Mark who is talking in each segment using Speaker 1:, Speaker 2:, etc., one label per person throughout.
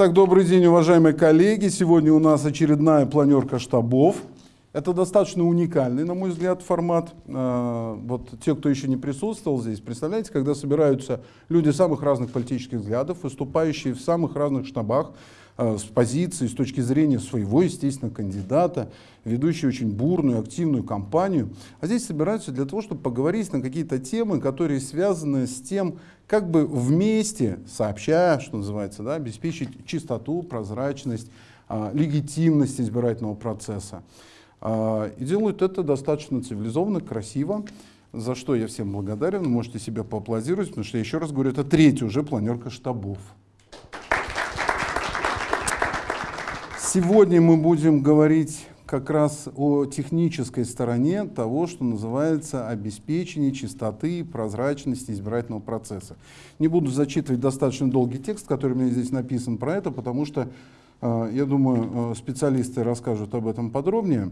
Speaker 1: Итак, добрый день, уважаемые коллеги. Сегодня у нас очередная планерка штабов. Это достаточно уникальный, на мой взгляд, формат. А, вот те, кто еще не присутствовал здесь, представляете, когда собираются люди самых разных политических взглядов, выступающие в самых разных штабах, с позиции, с точки зрения своего, естественно, кандидата, ведущие очень бурную, активную кампанию. А здесь собираются для того, чтобы поговорить на какие-то темы, которые связаны с тем, как бы вместе, сообща, что называется, да, обеспечить чистоту, прозрачность, а, легитимность избирательного процесса. А, и делают это достаточно цивилизованно, красиво, за что я всем благодарен. Можете себе поаплодировать, потому что, я еще раз говорю, это третья уже планерка штабов. Сегодня мы будем говорить как раз о технической стороне того, что называется обеспечение чистоты и прозрачности избирательного процесса. Не буду зачитывать достаточно долгий текст, который у меня здесь написан про это, потому что Э, я думаю, э, специалисты расскажут об этом подробнее.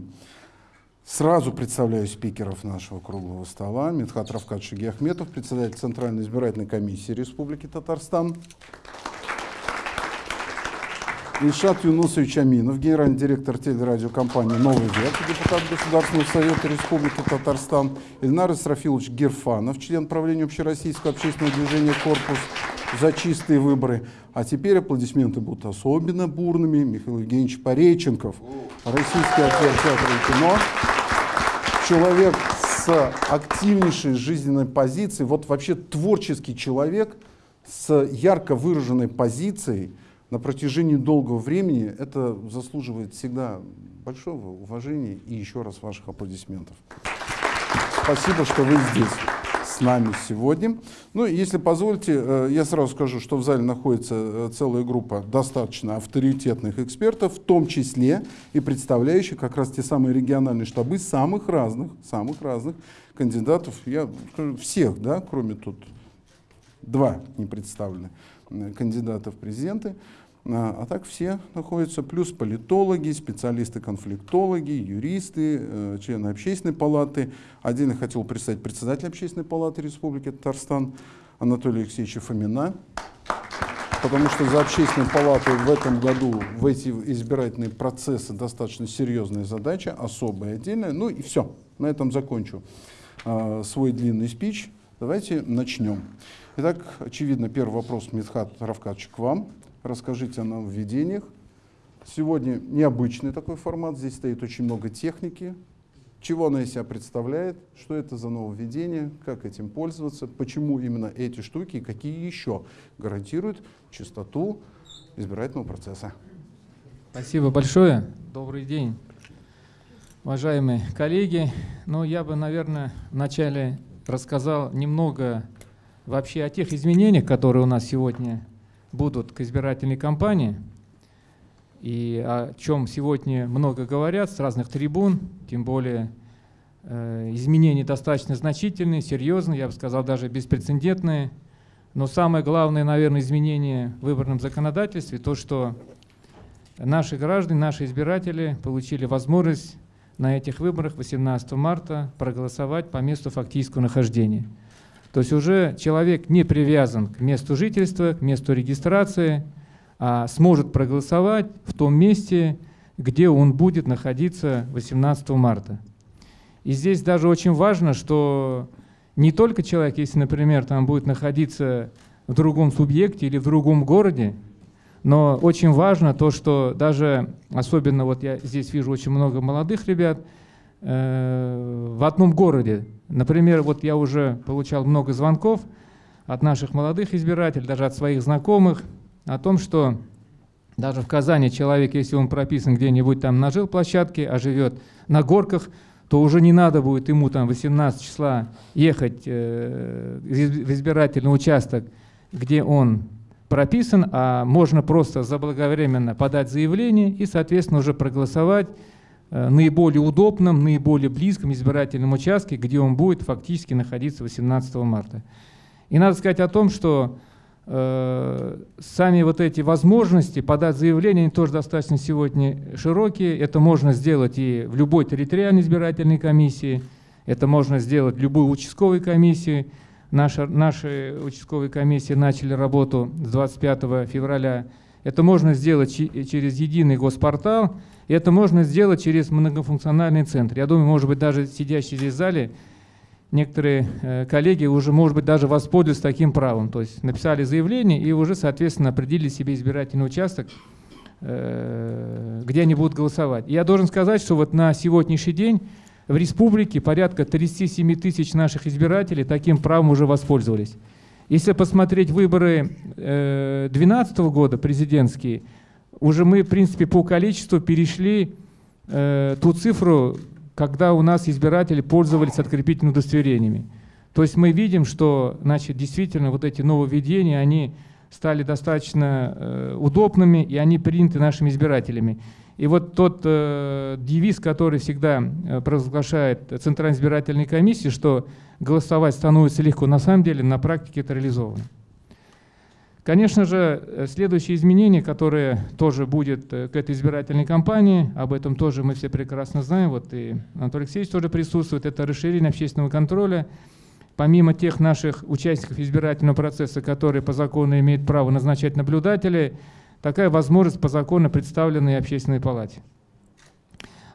Speaker 1: Сразу представляю спикеров нашего круглого стола. Медхат Равкат Шигиахметов, председатель Центральной избирательной комиссии Республики Татарстан. Ильшат Юнусович Аминов, генеральный директор телерадиокомпании «Новый век», депутат Государственного совета Республики Татарстан. Ильнар Исрафилович Герфанов, член правления общероссийского общественного движения «Корпус», за чистые выборы. А теперь аплодисменты будут особенно бурными. Михаил Евгеньевич Пореченков, российский актер театра и кино, человек с активнейшей жизненной позицией, вот вообще творческий человек с ярко выраженной позицией на протяжении долгого времени, это заслуживает всегда большого уважения и еще раз ваших аплодисментов. Спасибо, что вы здесь с нами сегодня. Ну, если позволите, э, я сразу скажу, что в зале находится э, целая группа достаточно авторитетных экспертов, в том числе и представляющих как раз те самые региональные штабы самых разных, самых разных кандидатов, я всех, да, кроме тут два не представлены э, кандидата в президенты. А, а так все находятся, плюс политологи, специалисты-конфликтологи, юристы, э, члены общественной палаты. Отдельно хотел представить председателя общественной палаты Республики Татарстан Анатолия Алексеевича Фомина, потому что за общественной палатой в этом году в эти избирательные процессы достаточно серьезная задача, особая, отдельная. Ну и все, на этом закончу э, свой длинный спич. Давайте начнем. Итак, очевидно, первый вопрос, Митхат Равкадович, к вам. Расскажите о нововведениях. Сегодня необычный такой формат, здесь стоит очень много техники. Чего она из себя представляет, что это за нововведение, как этим пользоваться, почему именно эти штуки и какие еще гарантируют чистоту избирательного процесса.
Speaker 2: Спасибо большое. Добрый день, уважаемые коллеги. Ну, я бы, наверное, вначале рассказал немного вообще о тех изменениях, которые у нас сегодня будут к избирательной кампании, и о чем сегодня много говорят с разных трибун, тем более э, изменения достаточно значительные, серьезные, я бы сказал, даже беспрецедентные. Но самое главное, наверное, изменение в выборном законодательстве, то, что наши граждане, наши избиратели получили возможность на этих выборах 18 марта проголосовать по месту фактического нахождения. То есть уже человек не привязан к месту жительства, к месту регистрации, а сможет проголосовать в том месте, где он будет находиться 18 марта. И здесь даже очень важно, что не только человек, если, например, там будет находиться в другом субъекте или в другом городе, но очень важно то, что даже, особенно вот я здесь вижу очень много молодых ребят, э, в одном городе Например, вот я уже получал много звонков от наших молодых избирателей, даже от своих знакомых, о том, что даже в Казани человек, если он прописан где-нибудь там на жилплощадке, а живет на горках, то уже не надо будет ему там 18 числа ехать э, в избирательный участок, где он прописан, а можно просто заблаговременно подать заявление и, соответственно, уже проголосовать наиболее удобном, наиболее близком избирательном участке, где он будет фактически находиться 18 марта. И надо сказать о том, что э, сами вот эти возможности подать заявление, они тоже достаточно сегодня широкие. Это можно сделать и в любой территориальной избирательной комиссии, это можно сделать в любой участковой комиссии. Наша, наши участковые комиссии начали работу с 25 февраля Это можно сделать через единый госпортал, и это можно сделать через многофункциональный центр. Я думаю, может быть, даже сидящие здесь в зале, некоторые э, коллеги уже, может быть, даже воспользуются таким правом. То есть написали заявление и уже, соответственно, определили себе избирательный участок, э, где они будут голосовать. Я должен сказать, что вот на сегодняшний день в республике порядка 37 тысяч наших избирателей таким правом уже воспользовались. Если посмотреть выборы 2012 э, года, президентские, уже мы, в принципе, по количеству перешли э, ту цифру, когда у нас избиратели пользовались открепительными удостоверениями. То есть мы видим, что значит, действительно вот эти нововведения, они стали достаточно э, удобными, и они приняты нашими избирателями. И вот тот э, девиз, который всегда э, провозглашает Центральная избирательная комиссия, что голосовать становится легко, на самом деле на практике это реализовано. Конечно же, э, следующее изменение, которое тоже будет э, к этой избирательной кампании, об этом тоже мы все прекрасно знаем, вот и Анатолий Алексеевич тоже присутствует, это расширение общественного контроля. Помимо тех наших участников избирательного процесса, которые по закону имеют право назначать наблюдателей, такая возможность по закону представлена и общественной палате.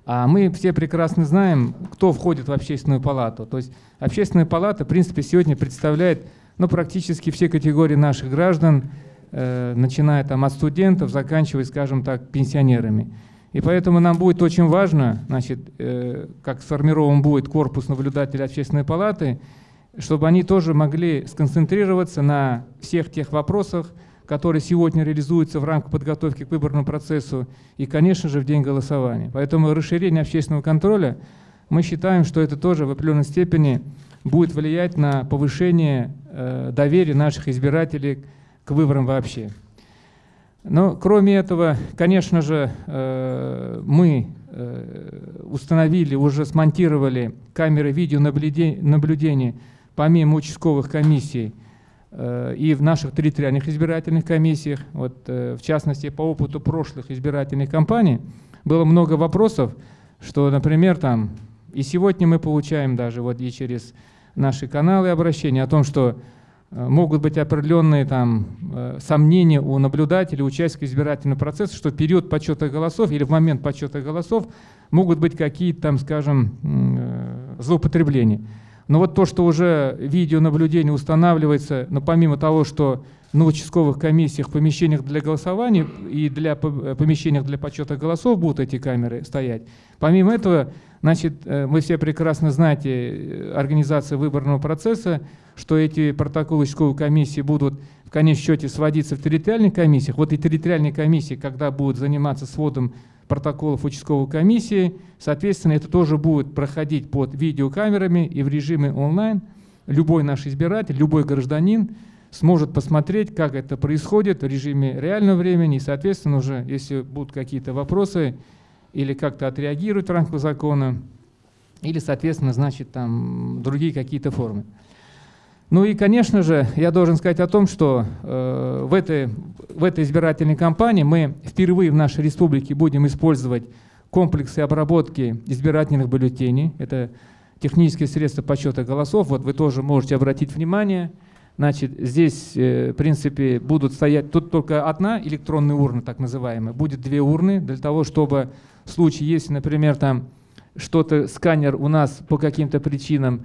Speaker 2: А мы все прекрасно знаем, кто входит в общественную палату. То есть общественная палата, в принципе, сегодня представляет ну, практически все категории наших граждан, э, начиная там, от студентов, заканчивая, скажем так, пенсионерами. И поэтому нам будет очень важно, значит, э, как сформирован будет корпус наблюдателей общественной палаты, чтобы они тоже могли сконцентрироваться на всех тех вопросах, которые сегодня реализуются в рамках подготовки к выборному процессу и, конечно же, в день голосования. Поэтому расширение общественного контроля, мы считаем, что это тоже в определенной степени будет влиять на повышение э, доверия наших избирателей к выборам вообще. Но кроме этого, конечно же, э, мы э, установили, уже смонтировали камеры видеонаблюдения помимо участковых комиссий и в наших территориальных избирательных комиссиях. Вот, в частности, по опыту прошлых избирательных кампаний было много вопросов, что, например, там, и сегодня мы получаем даже вот и через наши каналы обращения о том, что э, могут быть определенные там, э, сомнения у наблюдателей, участников избирательного процесса, что в период подсчета голосов или в момент подсчета голосов могут быть какие-то там, скажем, э, злоупотребления. Но вот то, что уже видеонаблюдение устанавливается, но помимо того, что на участковых комиссиях, помещениях для голосования и для помещениях для подсчета голосов будут эти камеры стоять. Помимо этого, значит, э, мы все прекрасно знаете э, организация выборного процесса, что эти протоколы участковой комиссии будут в конечном счете сводиться в территориальных комиссиях. Вот и территориальные комиссии, когда будут заниматься сводом протоколов участковой комиссии. Соответственно, это тоже будет проходить под видеокамерами и в режиме онлайн. Любой наш избиратель, любой гражданин сможет посмотреть, как это происходит в режиме реального времени. И, соответственно, уже, если будут какие-то вопросы или как-то отреагируют в рамках закона, или, соответственно, значит, там другие какие-то формы. Ну и, конечно же, я должен сказать о том, что э, в, этой, в этой избирательной кампании мы впервые в нашей республике будем использовать комплексы обработки избирательных бюллетеней. Это технические средства подсчета голосов. Вот вы тоже можете обратить внимание. Значит, здесь, э, в принципе, будут стоять, тут только одна электронная урна, так называемая, будет две урны для того, чтобы случае, если, например, там что-то, сканер у нас по каким-то причинам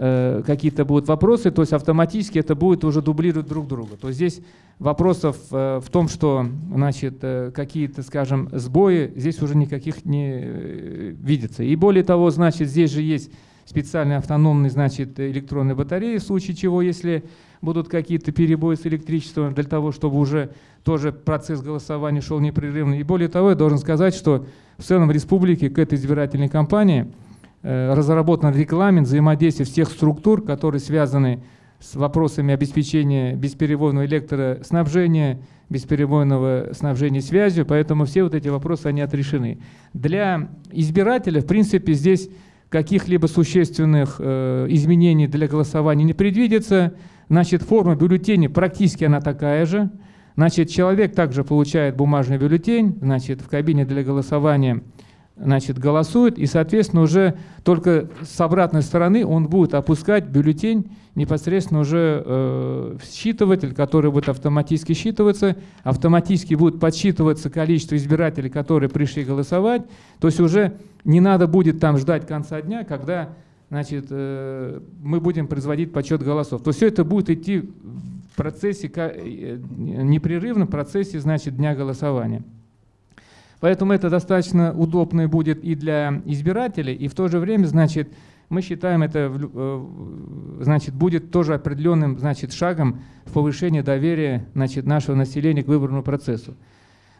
Speaker 2: Э, какие-то будут вопросы, то есть автоматически это будет уже дублировать друг друга. То есть здесь вопросов э, в том, что значит, э, какие-то, скажем, сбои здесь уже никаких не э, видится. И более того, значит, здесь же есть специальные автономные значит, электронные батареи, в случае чего, если будут какие-то перебои с электричеством, для того, чтобы уже тоже процесс голосования шел непрерывно. И более того, я должен сказать, что в целом в республике к этой избирательной кампании – Э, разработан регламент взаимодействия всех структур, которые связаны с вопросами обеспечения бесперебойного электроснабжения, бесперебойного снабжения связью, поэтому все вот эти вопросы, они отрешены. Для избирателя, в принципе, здесь каких-либо существенных э, изменений для голосования не предвидится. Значит, форма бюллетеня практически она такая же. Значит, человек также получает бумажный бюллетень, значит, в кабине для голосования – значит, голосует, и, соответственно, уже только с обратной стороны он будет опускать бюллетень непосредственно уже э, в считыватель, который будет автоматически считываться, автоматически будет подсчитываться количество избирателей, которые пришли голосовать, то есть уже не надо будет там ждать конца дня, когда значит, э, мы будем производить подсчет голосов. То есть все это будет идти процессе, э, непрерывном процессе значит, дня голосования. Поэтому это достаточно удобно будет и для избирателей, и в то же время, значит, мы считаем это, э, значит, будет тоже определенным, значит, шагом в повышении доверия, значит, нашего населения к выборному процессу.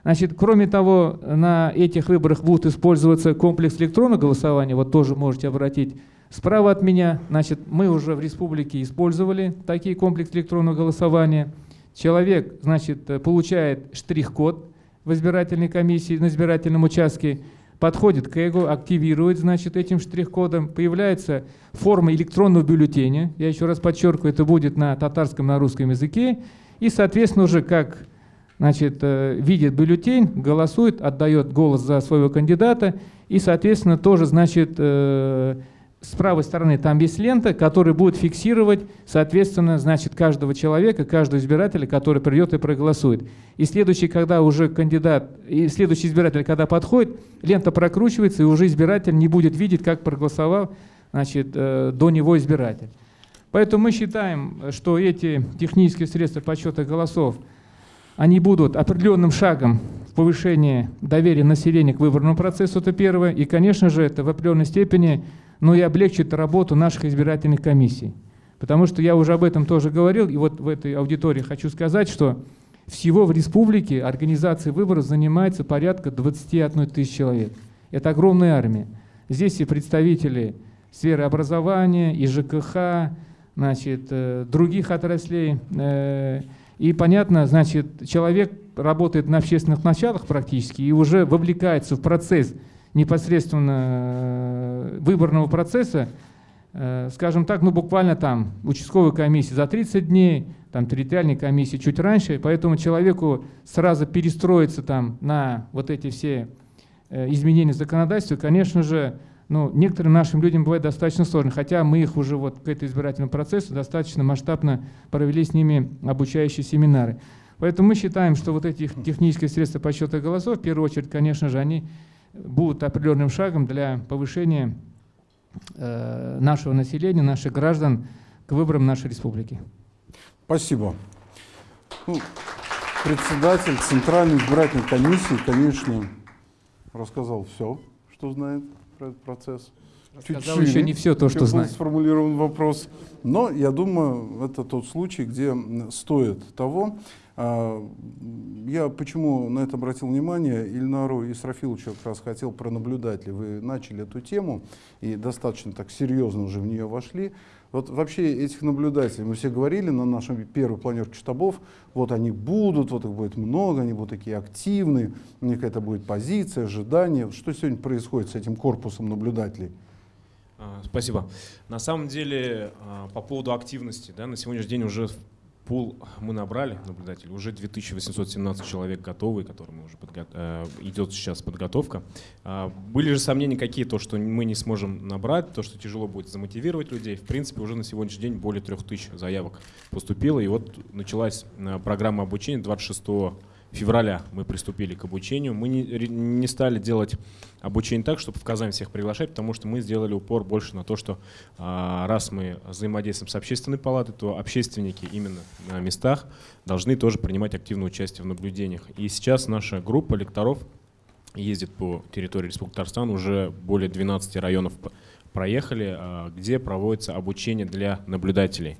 Speaker 2: Значит, кроме того, на этих выборах будет использоваться комплекс электронного голосования, вот тоже можете обратить справа от меня, значит, мы уже в республике использовали такие комплекс электронного голосования. Человек, значит, получает штрих-код, в избирательной комиссии, на избирательном участке, подходит к ЭГО, активирует, значит, этим штрих-кодом, появляется форма электронного бюллетеня, я еще раз подчеркиваю, это будет на татарском, на русском языке, и, соответственно, уже как значит, э, видит бюллетень, голосует, отдает голос за своего кандидата, и, соответственно, тоже, значит, э, с правой стороны там есть лента, которая будет фиксировать, соответственно, значит, каждого человека, каждого избирателя, который придет и проголосует. И следующий, когда уже кандидат, и следующий избиратель, когда подходит, лента прокручивается, и уже избиратель не будет видеть, как проголосовал значит, э, до него избиратель. Поэтому мы считаем, что эти технические средства подсчета голосов, они будут определенным шагом в повышении доверия населения к выборному процессу, это первое. И, конечно же, это в определенной степени но и облегчит работу наших избирательных комиссий. Потому что я уже об этом тоже говорил, и вот в этой аудитории хочу сказать, что всего в республике организацией выборов занимается порядка 21 тысяч человек. Это огромная армия. Здесь и представители сферы образования, и ЖКХ, значит, э, других отраслей. Э, и понятно, значит, человек работает на общественных началах практически и уже вовлекается в процесс непосредственно э, выборного процесса, э, скажем так, ну буквально там участковой комиссии за 30 дней, там территориальной комиссии чуть раньше, поэтому человеку сразу перестроиться там на вот эти все э, изменения законодательства, конечно же, ну, некоторым нашим людям бывает достаточно сложно, хотя мы их уже вот к этому избирательному процессу достаточно масштабно провели с ними обучающие семинары. Поэтому мы считаем, что вот эти технические средства подсчета голосов, в первую очередь, конечно же, они будут определенным шагом для повышения э, нашего населения, наших граждан к выборам нашей республики.
Speaker 1: Спасибо. Ну, председатель Центральной избирательной комиссии, конечно, рассказал все, что знает про этот процесс.
Speaker 2: Рассказал Чуть еще не все то, что знает.
Speaker 1: сформулирован вопрос. Но я думаю, это тот случай, где стоит того, я почему на это обратил внимание, Ильнару Исрафиловичу как раз хотел про наблюдателей. Вы начали эту тему и достаточно так серьезно уже в нее вошли. Вот вообще этих наблюдателей, мы все говорили на нашем первой планерке штабов, вот они будут, вот их будет много, они будут такие активные, у них это будет позиция, ожидание. Что сегодня происходит с этим корпусом наблюдателей?
Speaker 3: А, спасибо. На самом деле, а, по поводу активности, да, на сегодняшний день уже пул мы набрали наблюдателей, уже 2817 человек готовы, которым уже подго... Э, идет сейчас подготовка. А, были же сомнения какие, то, что мы не сможем набрать, то, что тяжело будет замотивировать людей. В принципе, уже на сегодняшний день более 3000 заявок поступило, и вот началась э, программа обучения 26 февраля мы приступили к обучению. Мы не, не стали делать обучение так, чтобы в Казань всех приглашать, потому что мы сделали упор больше на то, что а, раз мы взаимодействуем с общественной палатой, то общественники именно на местах должны тоже принимать активное участие в наблюдениях. И сейчас наша группа лекторов ездит по территории Республики Татарстан, уже более 12 районов проехали, а, где проводится обучение для наблюдателей.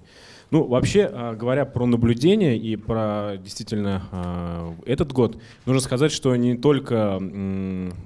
Speaker 3: Ну, вообще, а, говоря про наблюдение и про действительно а, этот год, нужно сказать, что не только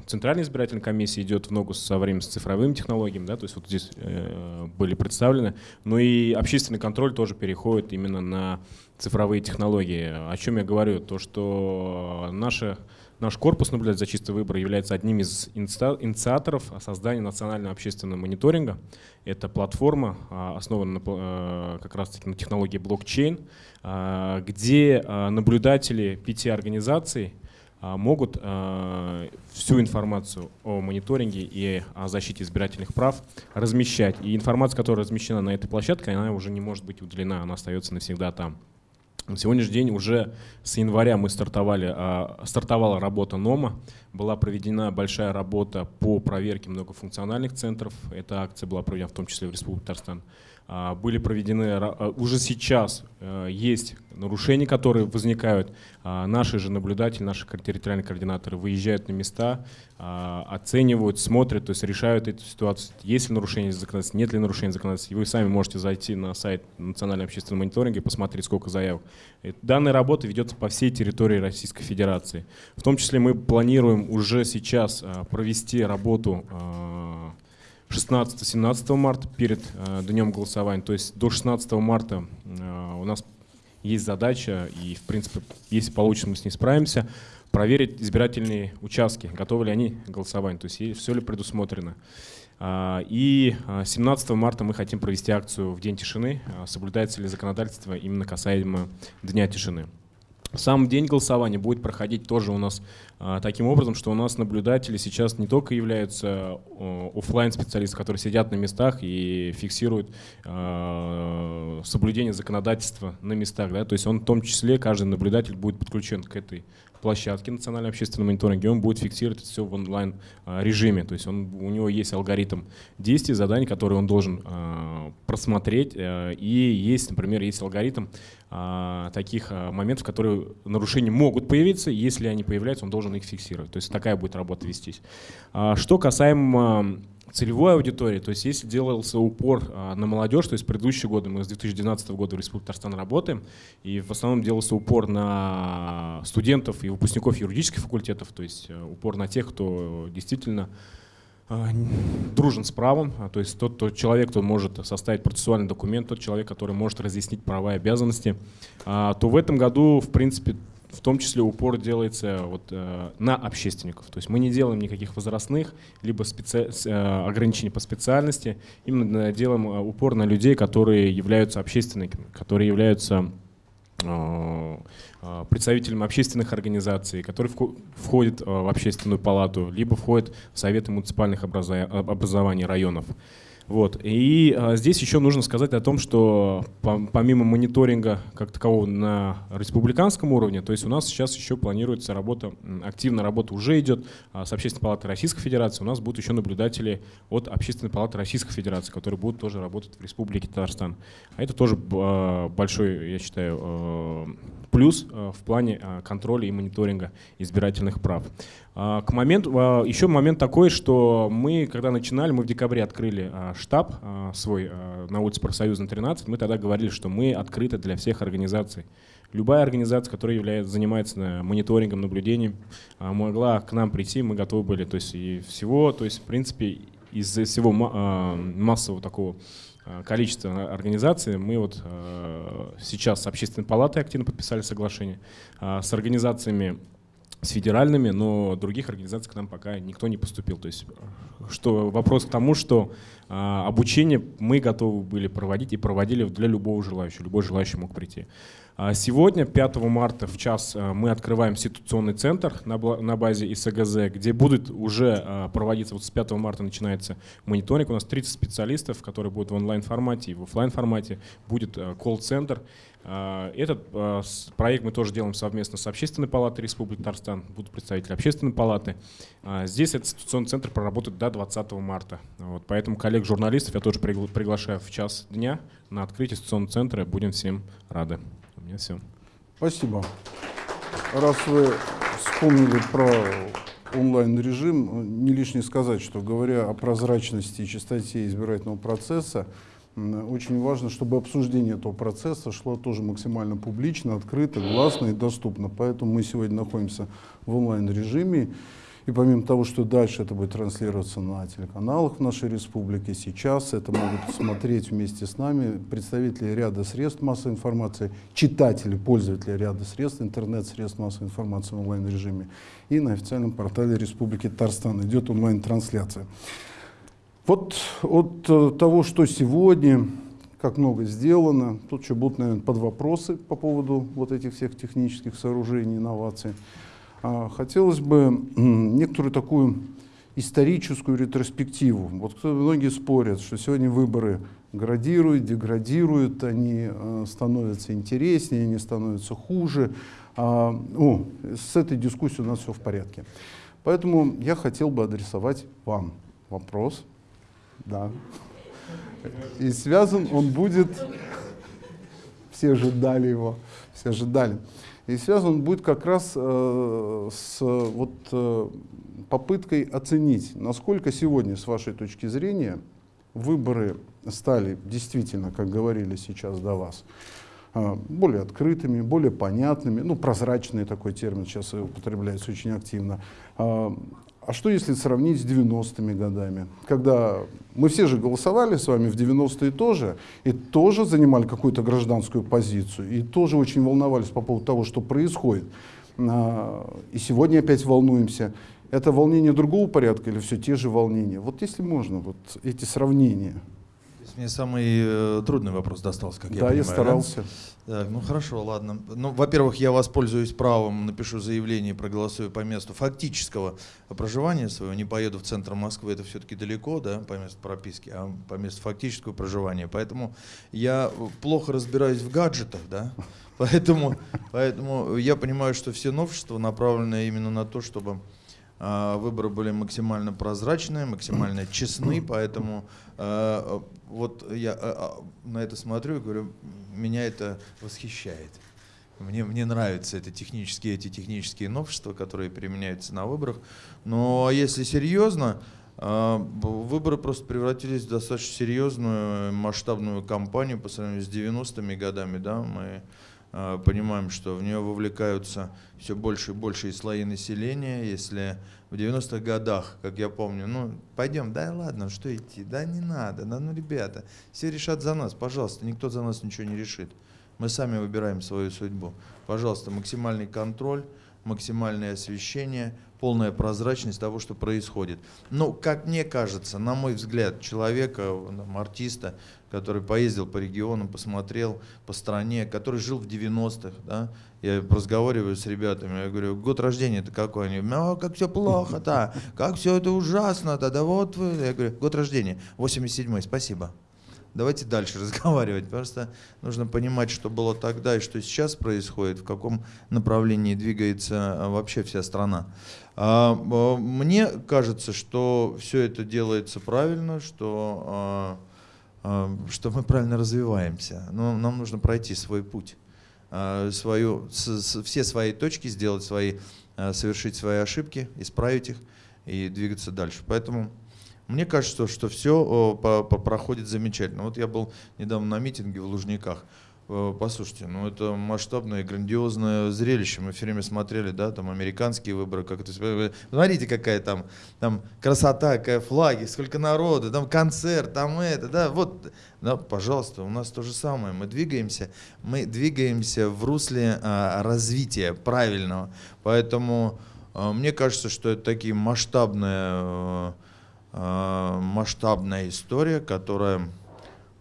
Speaker 3: Центральная избирательная комиссия идет в ногу со временем с цифровыми технологиями, да, то есть вот здесь э, были представлены, но и общественный контроль тоже переходит именно на цифровые технологии. О чем я говорю? То, что наши Наш корпус наблюдать за чистый выбор является одним из инициаторов создания национального общественного мониторинга. Это платформа, а, основанная на, а, как раз-таки на технологии блокчейн, а, где наблюдатели пяти организаций а, могут а, всю информацию о мониторинге и о защите избирательных прав размещать. И информация, которая размещена на этой площадке, она уже не может быть удалена, она остается навсегда там. На сегодняшний день уже с января мы стартовали, а, стартовала работа НОМА, была проведена большая работа по проверке многофункциональных центров. Эта акция была проведена в том числе в Республике Татарстан. А, были проведены, а, уже сейчас э, есть нарушения, которые возникают. А, наши же наблюдатели, наши территориальные координаторы выезжают на места, оценивают, смотрят, то есть решают эту ситуацию. Есть ли нарушение законодательства, нет ли нарушения законодательства. И вы сами можете зайти на сайт Национального общественного мониторинга и посмотреть, сколько заявок. Данная работа ведется по всей территории Российской Федерации. В том числе мы планируем уже сейчас провести работу 16-17 марта перед э, днем голосования. То есть до 16 марта э, у нас есть задача, и в принципе, если получится, мы с ней справимся, проверить избирательные участки, готовы ли они к голосованию, то есть все ли предусмотрено. А, и 17 а, марта мы хотим провести акцию в День тишины, соблюдается ли законодательство именно касаемо Дня тишины. Сам день голосования будет проходить тоже у нас а, таким образом, что у нас наблюдатели сейчас не только являются офлайн специалисты, которые сидят на местах и фиксируют а, соблюдение законодательства на местах, да, то есть он в том числе, каждый наблюдатель будет подключен к этой площадке национального общественного мониторинга, он будет фиксировать все в онлайн а, то есть он, у него есть алгоритм действий, заданий, которые он должен просмотреть, и есть, например, есть алгоритм а, таких а, моментов, которые нарушения могут появиться, если они появляются, он должен их фиксировать. То есть такая будет работа вестись. А, что касаемо целевой аудитории, то есть если делался упор на молодежь, то есть предыдущие годы, мы с 2012 года в Республике Татарстан работаем, и в основном делался упор на студентов и выпускников юридических факультетов, то есть упор на тех, кто действительно а, дружен с правом, а, то есть тот, тот человек, кто может составить процессуальный документ, тот человек, который может разъяснить права и обязанности, а, то в этом году, в принципе, в том числе упор делается вот, э, на общественников. То есть мы не делаем никаких возрастных, либо специ... Э, ограничений по специальности, именно делаем э, упор на людей, которые являются общественниками, которые являются Э, представителям общественных организаций, которые входят э, в общественную палату, либо входят в советы муниципальных образований районов. Вот. И а, здесь еще нужно сказать о том, что помимо мониторинга как такового на республиканском уровне, то есть у нас сейчас еще планируется работа, активная работа уже идет а, с Общественной палаты Российской Федерации. У нас будут еще наблюдатели от Общественной палаты Российской Федерации, которые будут тоже работать в Республике Татарстан. А это тоже а, большой, я считаю, а, плюс а, в плане а, контроля и мониторинга избирательных прав. А, к моменту, а, еще момент такой, что мы, когда начинали, мы в декабре открыли а, штаб свой на улице Профсоюзна 13, мы тогда говорили, что мы открыты для всех организаций. Любая организация, которая является, занимается мониторингом, наблюдением, могла к нам прийти, мы готовы были. То есть и всего, то есть в принципе из всего массового такого количества организаций мы вот сейчас с общественной палатой активно подписали соглашение, с организациями с федеральными, но других организаций к нам пока никто не поступил. То есть что, вопрос к тому, что а, обучение мы готовы были проводить и проводили для любого желающего. Любой желающий мог прийти. А сегодня, 5 марта в час, а, мы открываем ситуационный центр на, базе ИСГЗ, где будет уже а, проводиться, вот с 5 марта начинается мониторинг. У нас 30 специалистов, которые будут в онлайн-формате и в офлайн формате Будет колл-центр. А, этот проект мы тоже делаем совместно с Общественной палатой Республики Татарстан, будут представители Общественной палаты. Здесь этот институционный центр проработает до 20 марта. Вот, поэтому коллег-журналистов я тоже приглашаю в час дня на открытие институционного центра. Будем всем рады. Меня все.
Speaker 1: Спасибо. Раз вы вспомнили про онлайн-режим, не лишне сказать, что говоря о прозрачности и чистоте избирательного процесса, очень важно, чтобы обсуждение этого процесса шло тоже максимально публично, открыто, гласно и доступно. Поэтому мы сегодня находимся в онлайн-режиме. И помимо того, что дальше это будет транслироваться на телеканалах в нашей республике, сейчас это могут смотреть вместе с нами представители ряда средств массовой информации, читатели, пользователи ряда средств, интернет-средств массовой информации в онлайн-режиме. И на официальном портале Республики Татарстан идет онлайн-трансляция. Вот от э, того, что сегодня, как много сделано, тут еще будут, наверное, под вопросы по поводу вот этих всех технических сооружений, инноваций. А, Хотелось бы некоторую такую историческую ретроспективу. Вот многие спорят, что сегодня выборы градируют, деградируют, они э, становятся интереснее, они становятся хуже. А, о, с этой дискуссией у нас все в порядке. Поэтому я хотел бы адресовать вам вопрос. Да. И связан он будет... Все ожидали его, все ожидали. И связан он будет как раз э, с вот, э, попыткой оценить, насколько сегодня, с вашей точки зрения, выборы стали действительно, как говорили сейчас до вас, э, более открытыми, более понятными, ну, прозрачный такой термин сейчас употребляется очень активно. А а что если сравнить с 90-ми годами, когда мы все же голосовали с вами в 90-е тоже, и тоже занимали какую-то гражданскую позицию, и тоже очень волновались по поводу того, что происходит. А, И сегодня опять волнуемся. Это волнение другого порядка или все те же волнения? Вот если можно, вот эти сравнения.
Speaker 4: Мне самый э, трудный вопрос достался, как я
Speaker 1: да,
Speaker 4: понимаю.
Speaker 1: я старался.
Speaker 4: Так, ну хорошо, ладно. Ну, во-первых, я воспользуюсь правом, напишу заявление проголосую по месту фактического проживания своего. Не поеду в центр Москвы, это все-таки далеко, да, по месту прописки, а по месту фактического проживания. Поэтому я плохо разбираюсь в гаджетах, да. Поэтому, поэтому я понимаю, что все новшества направлены именно на то, чтобы а, выборы были максимально прозрачные, максимально честны, поэтому а, вот я а, а, на это смотрю и говорю, меня это восхищает. Мне, мне нравятся это технические, эти технические новшества, которые применяются на выборах. Но если серьезно, а, выборы просто превратились в достаточно серьезную масштабную кампанию по сравнению с 90-ми годами. Да? Мы а, понимаем, что в нее вовлекаются все больше и больше слои населения. Если в 90-х годах, как я помню, ну, пойдем, да ладно, что идти, да не надо, да ну, ребята, все решат за нас, пожалуйста, никто за нас ничего не решит. Мы сами выбираем свою судьбу. Пожалуйста, максимальный контроль, максимальное освещение, полная прозрачность того, что происходит. Ну, как мне кажется, на мой взгляд, человека, там, артиста, который поездил по регионам, посмотрел по стране, который жил в 90-х, да, я разговариваю с ребятами, я говорю, год рождения это какой? Они, а, как все плохо-то, как все это ужасно-то, да вот вы, я говорю, год рождения, 87-й, спасибо. Давайте дальше разговаривать. Просто нужно понимать, что было тогда и что сейчас происходит, в каком направлении двигается а, вообще вся страна. А, а, Мне кажется, что все это делается правильно, что, что мы правильно развиваемся. Но нам нужно пройти свой путь, а, свою, все свои точки сделать свои, а, совершить свои ошибки, исправить их и двигаться дальше. Поэтому мне кажется, что все проходит замечательно. Вот я был недавно на митинге в Лужниках. Э, Послушайте, ну это масштабное грандиозное зрелище. Мы все время смотрели, да, там американские выборы, как это. Смотрите, какая там, там красота, какая флаги, сколько народу, там концерт, там это, да, вот, да, пожалуйста, у нас то же самое. Мы двигаемся, мы двигаемся в русле а, развития правильного. Поэтому а, мне кажется, что это такие масштабные э, э, масштабная история, которая, кот-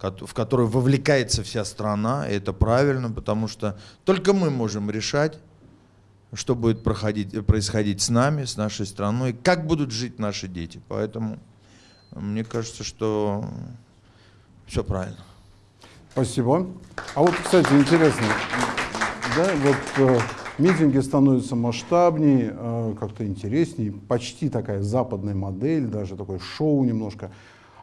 Speaker 4: в которую вовлекается вся страна, и это правильно, потому что только мы можем решать, что будет проходить, э, происходить с нами, с нашей страной, как будут жить наши дети. Поэтому мне кажется, что все правильно.
Speaker 1: Спасибо. А вот, кстати, интересно, да, вот э, митинги становятся масштабнее, э, как-то интереснее, почти такая западная модель, даже такое шоу немножко.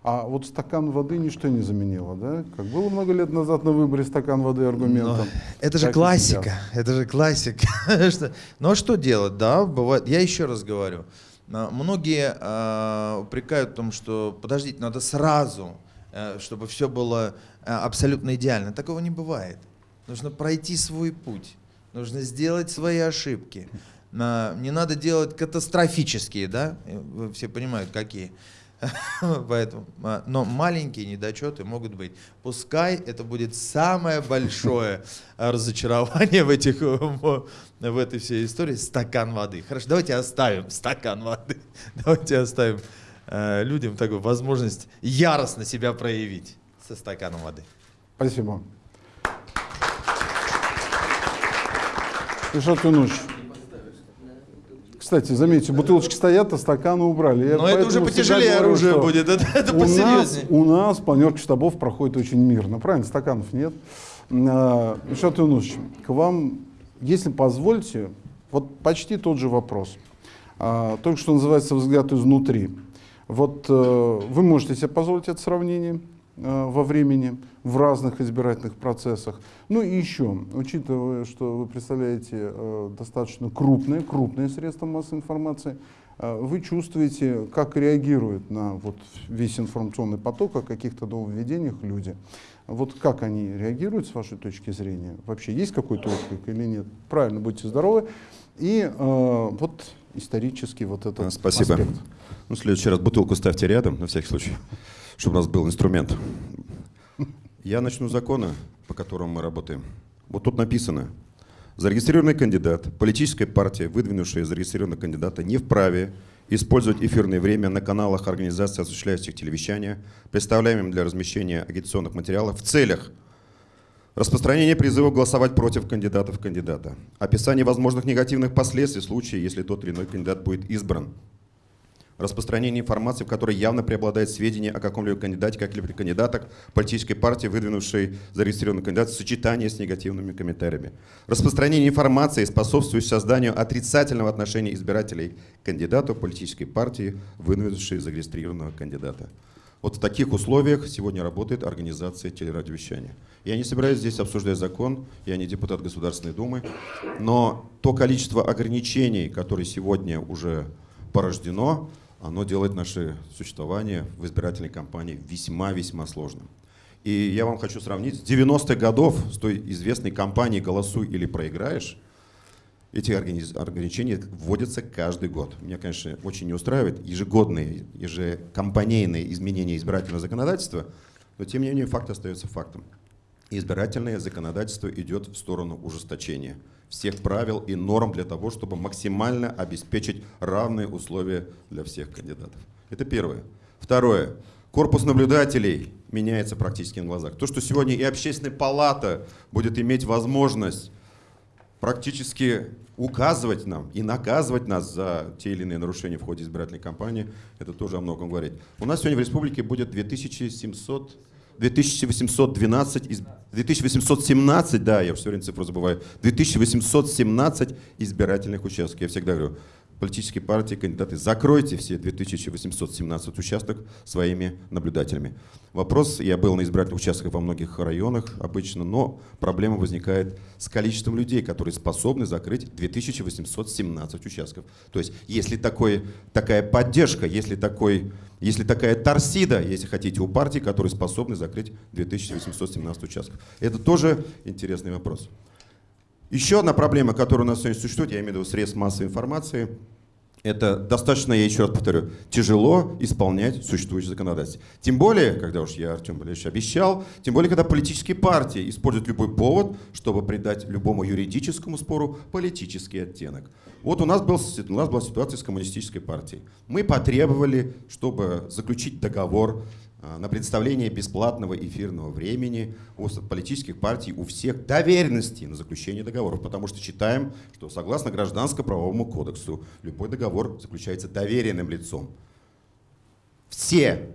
Speaker 1: А вот стакан воды ничто не заменило, да? Как было много лет назад на выборе стакан воды аргументом.
Speaker 4: Но это же классика, это же классика. А что делать, да, бывает. Я еще раз говорю, а, многие а, упрекают в том, что подождите, надо сразу, э, чтобы все было э, абсолютно идеально. Такого не бывает. Нужно пройти свой путь, нужно сделать свои ошибки. Не надо делать катастрофические, да? Э, Вы все понимают, какие. Поэтому, а, но маленькие недочеты могут быть. Пускай это будет самое большое а, разочарование в, этих, в этой всей истории. Стакан воды. Хорошо, давайте оставим стакан воды. Давайте оставим э, людям такую возможность яростно себя проявить со стаканом воды.
Speaker 1: Спасибо. Ишат Юнуш, Кстати, заметьте, бутылочки стоят, а стаканы убрали.
Speaker 4: Но это уже потяжелее
Speaker 1: говорю,
Speaker 4: оружие будет, это, это
Speaker 1: у нас,
Speaker 4: посерьезнее.
Speaker 1: у нас планерка штабов проходит очень мирно. Правильно, стаканов нет. А, Ильшат Юнусович, к вам, если позвольте, вот почти тот же вопрос. А, Только что называется взгляд изнутри. Вот э, вы можете себе позволить это сравнение во времени в разных избирательных процессах. Ну и еще, учитывая, что вы представляете э, достаточно крупные, крупные средства массовой информации, э, вы чувствуете, как реагируют на вот весь информационный поток о каких-то нововведениях люди. Вот как они реагируют с вашей точки зрения? Вообще есть какой-то отклик или нет? Правильно, будьте здоровы. И э, вот исторический вот этот
Speaker 5: Спасибо.
Speaker 1: аспект.
Speaker 5: Ну, в следующий раз бутылку ставьте рядом, на всякий случай, чтобы у нас был инструмент. Я начну с закона, по которому мы работаем. Вот тут написано. Зарегистрированный кандидат, политическая партия, выдвинувшая зарегистрированного кандидата, не вправе использовать эфирное время на каналах организаций, осуществляющих телевещание, представляемым для размещения агитационных материалов в целях Распространение призыва голосовать против кандидатов кандидата. Описание возможных негативных последствий в случае, если тот или иной кандидат будет избран. Распространение информации, в которой явно преобладает сведения о каком-либо кандидате, как-либо кандидатах политической партии, выдвинувшей зарегистрированный кандидат в сочетании с негативными комментариями. Распространение информации, способствующей созданию отрицательного отношения избирателей к кандидату политической партии, выдвинувшей зарегистрированного кандидата. Вот в таких условиях сегодня работает организация телерадиовещания. Я не собираюсь здесь обсуждать закон, я не депутат Государственной Думы, но то количество ограничений, которые сегодня уже порождено, оно делает наше существование в избирательной кампании весьма-весьма сложным. И я вам хочу сравнить с 90-х годов, с той известной кампанией «Голосуй или проиграешь», эти ограничения вводятся каждый год. Меня, конечно, очень не устраивает ежегодные, ежекомпанейные изменения избирательного законодательства, но тем не менее факт остается фактом. Избирательное законодательство идет в сторону ужесточения всех правил и норм для того, чтобы максимально обеспечить равные условия для всех кандидатов. Это первое. Второе. Корпус наблюдателей меняется практически на глазах. То, что сегодня и общественная палата будет иметь возможность практически указывать нам и наказывать нас за те или иные нарушения в ходе избирательной кампании, это тоже о многом говорит. У нас сегодня в республике будет 2700, 2812, из- 2817, да, я все время цифру забываю, 2817 избирательных участков. Я всегда говорю, политические партии, кандидаты, закройте все 2817 участков своими наблюдателями. Вопрос, я был на избирательных участках во многих районах обычно, но проблема возникает с количеством людей, которые способны закрыть 2817 участков. То есть, если такой, такая поддержка, если, такой, если такая торсида, если хотите, у партий, которые способны закрыть 2817 участков. Это тоже интересный вопрос. Еще одна проблема, которая у нас сегодня существует, я имею в виду средств массовой информации, это достаточно, я еще раз повторю, тяжело исполнять существующее законодательство. Тем более, когда уж я Артем Валерьевич обещал, тем более, когда политические партии используют любой повод, чтобы придать любому юридическому спору политический оттенок. Вот у нас, был, у нас была ситуация с коммунистической партией. Мы потребовали, чтобы заключить договор на предоставление бесплатного эфирного времени у политических партий, у всех доверенности на заключение договоров, потому что считаем, что согласно Гражданско-правовому кодексу любой договор заключается доверенным лицом. Все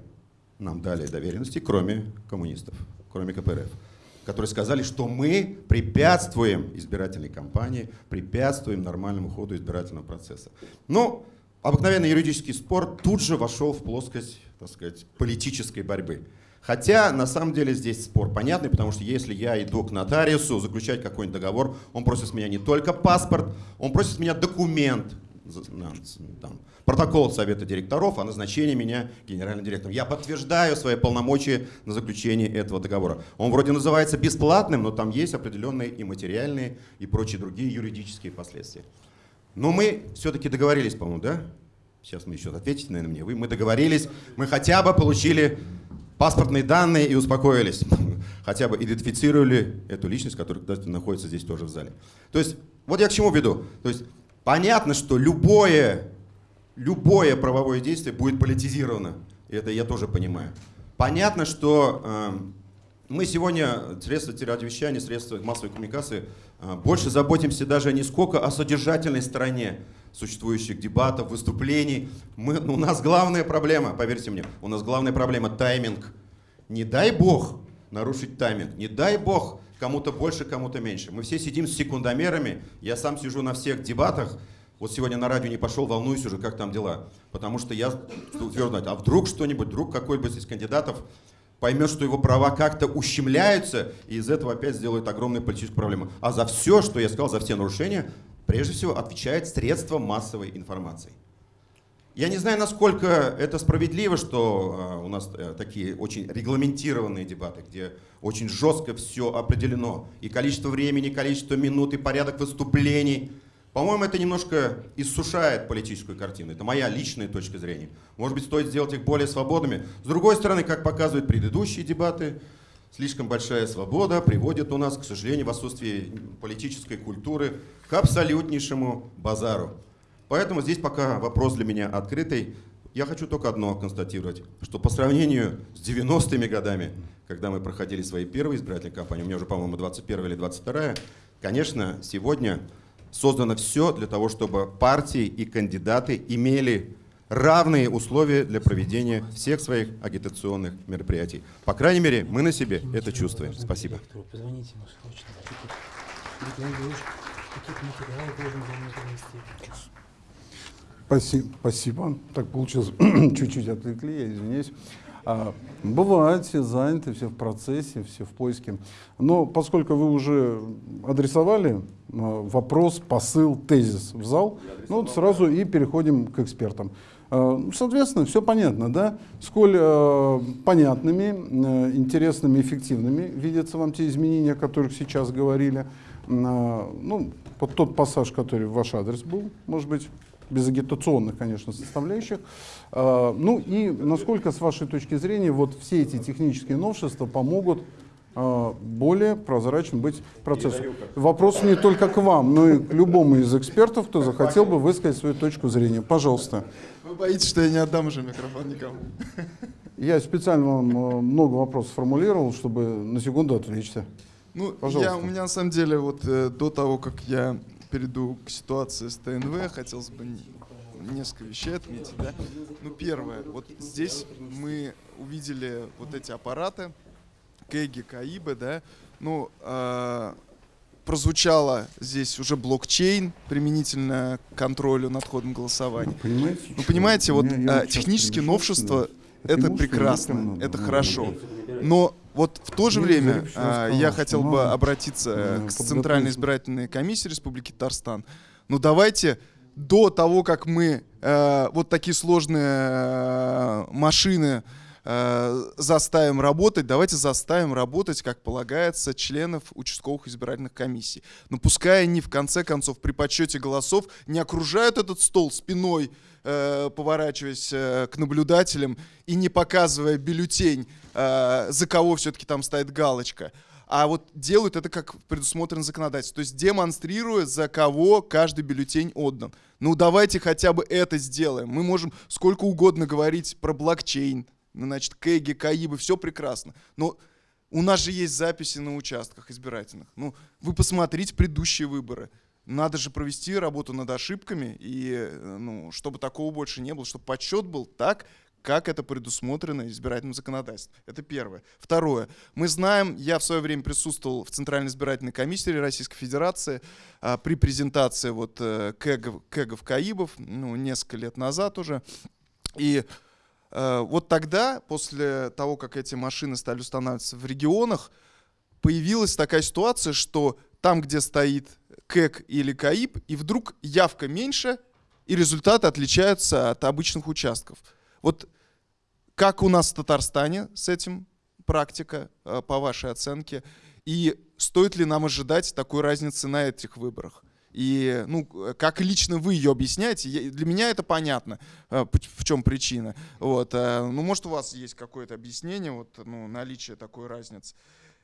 Speaker 5: нам дали доверенности, кроме коммунистов, кроме КПРФ, которые сказали, что мы препятствуем избирательной кампании, препятствуем нормальному ходу избирательного процесса. Но обыкновенный юридический спор тут же вошел в плоскость, так сказать, политической борьбы. Хотя, на самом деле, здесь спор понятный, потому что если я иду к нотариусу заключать какой-нибудь договор, он просит с меня не только паспорт, он просит с меня документ, там, протокол Совета директоров о назначении меня генеральным директором. Я подтверждаю свои полномочия на заключение этого договора. Он вроде называется бесплатным, но там есть определенные и материальные, и прочие другие юридические последствия. Но мы все-таки договорились, по-моему, да? Сейчас мы еще ответите, наверное, мне. Вы, мы договорились, мы хотя бы получили паспортные данные и успокоились. Хотя бы идентифицировали эту личность, которая находится здесь тоже в зале. То есть, вот я к чему веду. То есть, понятно, что любое, любое правовое действие будет политизировано. И это я тоже понимаю. Понятно, что эм, мы сегодня, средства телерадиовещания, средства массовой коммуникации, а, больше заботимся даже не сколько о содержательной стороне существующих дебатов, выступлений. Мы, ну, у нас главная проблема, поверьте мне, у нас главная проблема тайминг. Не дай бог нарушить тайминг, не дай бог кому-то больше, кому-то меньше. Мы все сидим с секундомерами, я сам сижу на всех дебатах, вот сегодня на радио не пошел, волнуюсь уже, как там дела. Потому что я твердо, а вдруг что-нибудь, вдруг какой-нибудь из кандидатов поймет, что его права как-то ущемляются, и из этого опять сделает огромную политическую проблему. А за все, что я сказал, за все нарушения, прежде всего отвечает средство массовой информации. Я не знаю, насколько это справедливо, что э, у нас э, такие очень регламентированные дебаты, где очень жестко все определено. И количество времени, и количество минут, и порядок выступлений. По-моему, это немножко иссушает политическую картину. Это моя личная точка зрения. Может быть, стоит сделать их более свободными. С другой стороны, как показывают предыдущие дебаты, слишком большая свобода приводит у нас, к сожалению, в отсутствии политической культуры, к абсолютнейшему базару. Поэтому здесь пока вопрос для меня открытый. Я хочу только одно констатировать, что по сравнению с 90-ми годами, когда мы проходили свои первые избирательные кампании, у меня уже, по-моему, 21 или 22 конечно, сегодня создано все для того, чтобы партии и кандидаты имели равные условия для проведения всех своих агитационных мероприятий. По крайней мере, мы на себе это чувствуем. Спасибо.
Speaker 1: Спасибо. Спасибо. Так получилось, чуть-чуть отвлекли, я извиняюсь. А, бывает, все заняты, все в процессе, все в поиске. Но поскольку вы уже адресовали а, вопрос, посыл, тезис в зал, ну вот сразу и переходим к экспертам. А, соответственно, все понятно, да? Сколь а, понятными, а, интересными, эффективными видятся вам те изменения, о которых сейчас говорили. А, ну, вот тот пассаж, который в ваш адрес был, может быть, без агитационных, конечно, составляющих. А, ну и насколько, с вашей точки зрения, вот все эти технические новшества помогут а, более прозрачным быть процессу. Вопрос не только к вам, но и к любому из экспертов, кто захотел бы высказать свою точку зрения. Пожалуйста.
Speaker 6: Вы боитесь, что я не отдам уже микрофон никому?
Speaker 1: Я специально вам э, много вопросов формулировал, чтобы на секунду отвлечься.
Speaker 6: Ну,
Speaker 1: Пожалуйста.
Speaker 6: я, у меня на самом деле вот э, до того, как я перейду к ситуации с ТНВ, хотелось бы не- несколько вещей отметить. Да? Ну, первое, вот здесь мы увидели вот эти аппараты, Кэги, Каибы, да, ну, э, прозвучало здесь уже блокчейн применительно к контролю над ходом голосования.
Speaker 1: Понимаете?
Speaker 6: Ну, понимаете, вот
Speaker 1: я
Speaker 6: а, технические новшества это прекрасно, это хорошо. Но вот в то же время а, я
Speaker 1: что
Speaker 6: хотел бы обратиться
Speaker 1: э,
Speaker 6: к. Центральной избирательной комиссии Республики Татарстан. Ну давайте до того, как мы э, вот такие сложные э, машины э, заставим работать, давайте заставим работать, как полагается, членов участковых избирательных комиссий. Но пускай они в конце концов при подсчете голосов не окружают этот стол спиной, э, поворачиваясь э, к наблюдателям и не показывая бюллетень, э, за кого все-таки там стоит галочка. А вот делают это как предусмотрено законодательством. То есть демонстрируя, за кого каждый бюллетень отдан. Ну давайте хотя бы это сделаем. Мы можем сколько угодно говорить про блокчейн, ну, значит, кэги, каибы, все прекрасно. Но у нас же есть записи на участках избирательных. Ну, вы посмотрите предыдущие выборы. Надо же провести работу над ошибками, и, э, ну, чтобы такого больше не было, чтобы подсчет был так, как это предусмотрено избирательным законодательством. Это первое. Второе. Мы знаем, я в свое время присутствовал в Центральной избирательной комиссии Российской Федерации а, при презентации вот э, кэгов, кэгов Каибов, ну, несколько лет назад уже. И э, вот тогда, после того, как эти машины стали устанавливаться в регионах, появилась такая ситуация, что там, где стоит КЭК или КАИП, и вдруг явка меньше, и результаты отличаются от обычных участков. Вот как у нас в Татарстане с этим практика, э, по вашей оценке, и стоит ли нам ожидать такой разницы на этих выборах? И ну, как лично вы ее объясняете, для меня это понятно, э, в чем причина. Вот, э, ну, может, у вас есть какое-то объяснение, вот, ну, наличие такой разницы.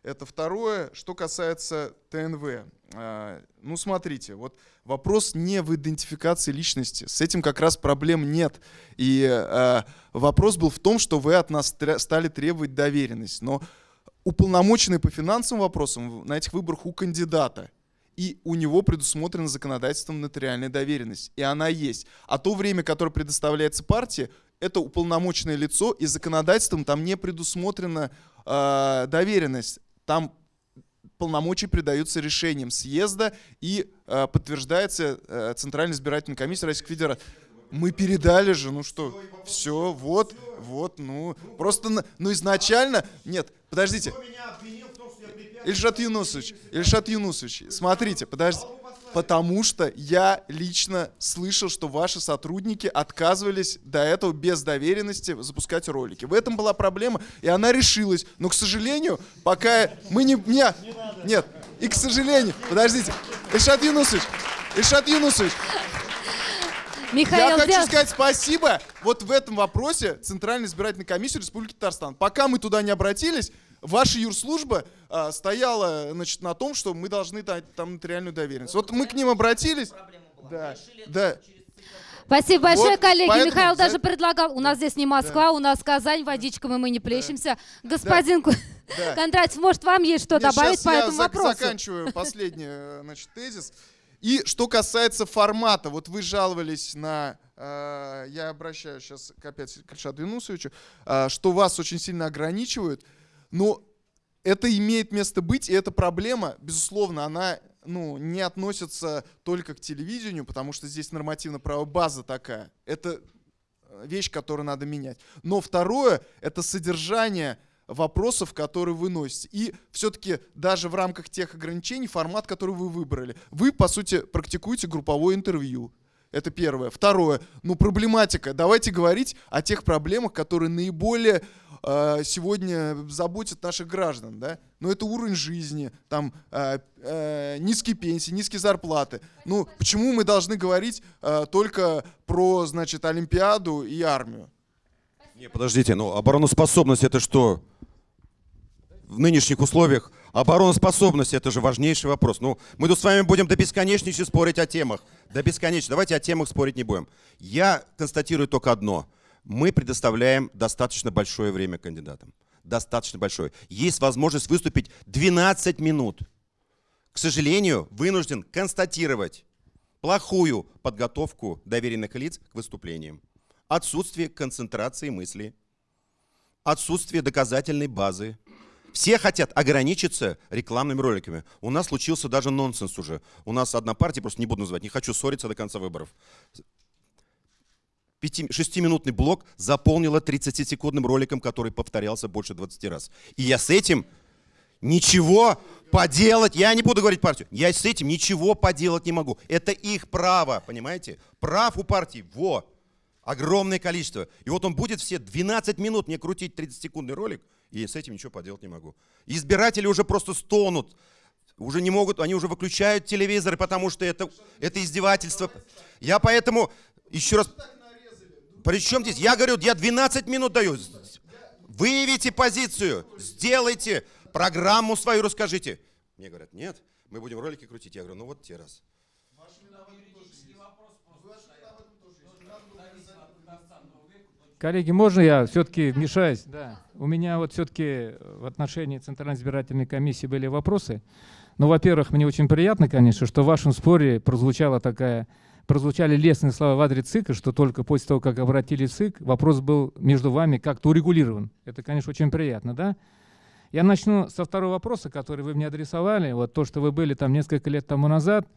Speaker 6: Это второе. Что касается ТНВ. А, Ну, смотрите, вот вопрос не в идентификации личности. С этим как раз проблем нет. И а, вопрос был в том, что вы от нас стали требовать доверенность. Но уполномоченный по финансовым вопросам на этих выборах у кандидата. И у него предусмотрена законодательством нотариальная доверенность. И она есть. А то время, которое предоставляется партии, это уполномоченное лицо, и законодательством там не предусмотрена э, доверенность. Там полномочия придаются решением съезда и э, подтверждается э, Центральной избирательной комиссией Российской Федерации. Мы передали же, ну что, все, вот, вот, ну, просто, ну изначально, нет, подождите. Ильшат Юнусович, Ильшат Юнусович, смотрите, подождите. Потому что я лично слышал, что ваши сотрудники отказывались до этого без доверенности запускать ролики. В этом была проблема, и она решилась. Но, к сожалению, пока мы не... не нет, и к сожалению... Подождите. Ильшат Юнусович, Ильшат Юнусович,
Speaker 7: Михаил,
Speaker 6: я хочу сказать спасибо вот в этом вопросе Центральной избирательной комиссии Республики Татарстан. Пока мы туда не обратились, ваша юрслужба а, стояла значит, на том, что мы должны дать там нотариальную доверенность. Вот мы к ним обратились. Да, да.
Speaker 7: Спасибо большое,
Speaker 6: Вот,
Speaker 7: коллеги.
Speaker 6: поэтому
Speaker 7: Михаил
Speaker 6: за-
Speaker 7: даже предлагал, у нас здесь не Москва, у нас Казань, водичками мы не плещемся. Господин Ку-
Speaker 6: Да.
Speaker 7: Кондратьев, может, вам есть что
Speaker 6: Нет,
Speaker 7: добавить по
Speaker 6: я
Speaker 7: этому
Speaker 6: зак-
Speaker 7: вопросу?
Speaker 6: заканчиваю последний значит, тезис. И что касается формата, вот вы жаловались на, э, я обращаюсь сейчас к опять к Ильшаду Юнусовичу, э, что вас очень сильно ограничивают, но это имеет место быть, и эта проблема, безусловно, она ну, не относится только к телевидению, потому что здесь нормативно-правовая база такая. Это э, вещь, которую надо менять. Но второе — это содержание вопросов, которые вы носите. И все-таки даже в рамках тех ограничений формат, который вы выбрали. Вы, по сути, практикуете групповое интервью. Это первое. Второе. Ну, проблематика. Давайте говорить о тех проблемах, которые наиболее сегодня заботят наших граждан. Да? Ну, это уровень жизни, там, э, э, низкие пенсии, низкие зарплаты. Ну, почему мы должны говорить э, только про, значит, Олимпиаду и армию?
Speaker 5: Не, подождите, ну обороноспособность это что? В нынешних условиях обороноспособность это же важнейший вопрос. Ну, мы тут с вами будем до бесконечности спорить о темах. До бесконечности. Давайте о темах спорить не будем. Я констатирую только одно. Мы предоставляем достаточно большое время кандидатам. Достаточно большое. Есть возможность выступить 12 минут. К сожалению, вынужден констатировать плохую подготовку доверенных лиц к выступлениям отсутствие концентрации мысли, отсутствие доказательной базы. Все хотят ограничиться рекламными роликами. У нас случился даже нонсенс уже. У нас одна партия, просто не буду называть, не хочу ссориться до конца выборов. Пяти, шестиминутный блок заполнила 30-секундным роликом, который повторялся больше 20 раз. И я с этим ничего поделать, я не буду говорить партию, я с этим ничего поделать не могу. Это их право, понимаете? Прав у партии, во, огромное количество. И вот он будет все 12 минут мне крутить 30-секундный ролик, и с этим ничего поделать не могу. Избиратели уже просто стонут, уже не могут, они уже выключают телевизоры, потому что это, это издевательство. Я поэтому еще раз... При чем здесь? Я говорю, я 12 минут даю. Выявите позицию, сделайте программу свою, расскажите. Мне говорят, нет, мы будем ролики крутить. Я говорю, ну вот те раз.
Speaker 2: Коллеги, можно я все-таки вмешаюсь? Да. У меня вот все-таки в отношении Центральной избирательной комиссии были вопросы. Ну, во-первых, мне очень приятно, конечно, что в вашем споре прозвучала такая, прозвучали лестные слова в адрес ЦИКа, что только после того, как обратились в ЦИК, вопрос был между вами как-то урегулирован. Это, конечно, очень приятно, да? Я начну со второго вопроса, который вы мне адресовали. Вот то, что вы были там несколько лет тому назад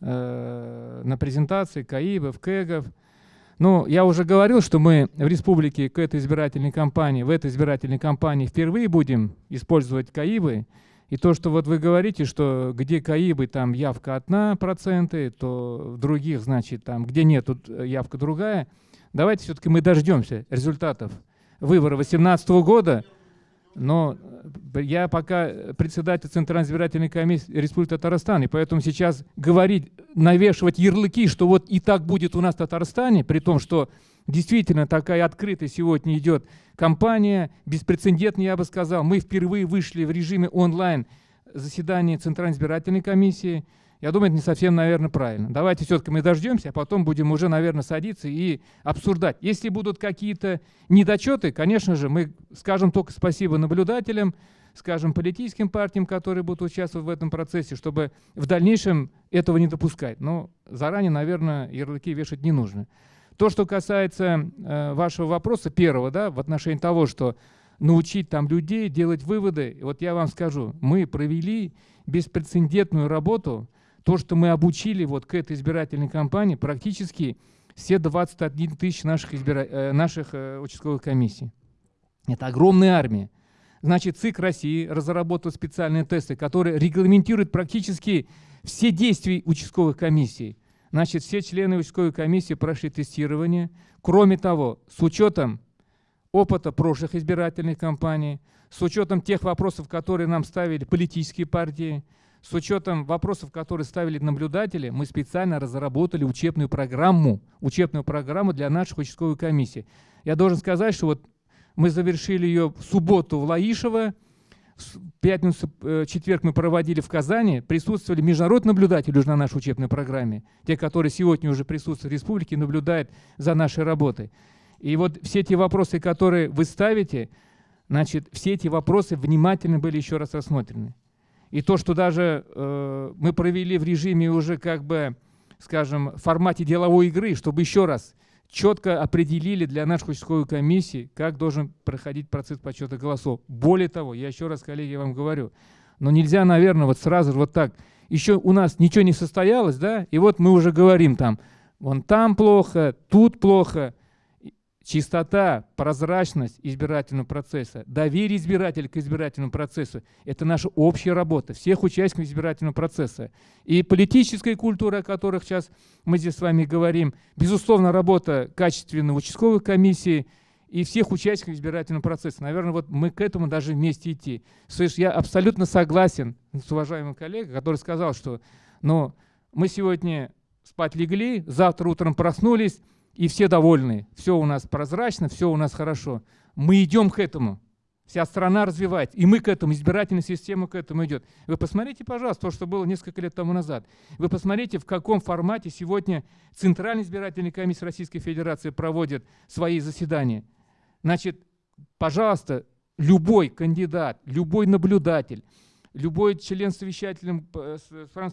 Speaker 2: э, на презентации КАИБов, КЭГов. Ну, я уже говорил, что мы в республике к этой избирательной кампании, в этой избирательной кампании впервые будем использовать КАИБы. И то, что вот вы говорите, что где КАИБы, там явка одна проценты, то в других, значит, там, где нет, тут явка другая. Давайте все-таки мы дождемся результатов выбора 2018 года. Но э, я пока председатель Центральной избирательной комиссии Республики Татарстан, и поэтому сейчас говорить, навешивать ярлыки, что вот и так будет у нас в Татарстане, при том, что действительно такая открытая сегодня идет кампания, беспрецедентная, я бы сказал. Мы впервые вышли в режиме онлайн заседания Центральной избирательной комиссии. Я думаю, это не совсем, наверное, правильно. Давайте все-таки мы дождемся, а потом будем уже, наверное, садиться и обсуждать. Если будут какие-то недочеты, конечно же, мы скажем только спасибо наблюдателям, скажем, политическим партиям, которые будут участвовать в этом процессе, чтобы в дальнейшем этого не допускать. Но заранее, наверное, ярлыки вешать не нужно. То, что касается э, вашего вопроса первого, да, в отношении того, что научить там людей делать выводы, вот я вам скажу, мы провели беспрецедентную работу, то, что мы обучили вот к этой избирательной кампании, практически все 21 тысяч наших, избира... э, наших э, участковых комиссий. Это огромная армия. Значит, ЦИК России разработал специальные тесты, которые регламентируют практически все действия участковых комиссий. Значит, все члены участковой комиссии прошли тестирование. Кроме того, с учетом опыта прошлых избирательных кампаний, с учетом тех вопросов, которые нам ставили политические партии, с учетом вопросов, которые ставили наблюдатели, мы специально разработали учебную программу, учебную программу для наших участковых комиссий. Я должен сказать, что вот мы завершили ее в субботу в Лаишево, пятницу, э, четверг мы проводили в Казани, присутствовали международные наблюдатели уже на нашей учебной программе, те, которые сегодня уже присутствуют в республике, наблюдают за нашей работой. И вот все эти вопросы, которые вы ставите, значит, все эти вопросы внимательно были еще раз рассмотрены. И то, что даже э, мы провели в режиме уже как бы, скажем, в формате деловой игры, чтобы еще раз четко определили для нашей участковой комиссии, как должен проходить процесс подсчета голосов. Более того, я еще раз, коллеги, вам говорю, но нельзя, наверное, вот сразу вот так. Еще у нас ничего не состоялось, да, и вот мы уже говорим там, вон там плохо, тут плохо. Чистота, прозрачность избирательного процесса, доверие избирателя к избирательному процессу – это наша общая работа всех участников избирательного процесса. И политическая культура, о которой сейчас мы здесь с вами говорим, безусловно, работа качественной участковой комиссии и всех участников избирательного процесса. Наверное, вот мы к этому даже вместе идти. Слышь, я абсолютно согласен с уважаемым коллегой, который сказал, что ну, мы сегодня спать легли, завтра утром проснулись, и все довольны. Все у нас прозрачно, все у нас хорошо. Мы идем к этому. Вся страна развивается. И мы к этому, избирательная система к этому идет. Вы посмотрите, пожалуйста, то, что было несколько лет тому назад. Вы посмотрите, в каком формате сегодня Центральная избирательная комиссия Российской Федерации проводит свои заседания. Значит, пожалуйста, любой кандидат, любой наблюдатель, любой член совещательным,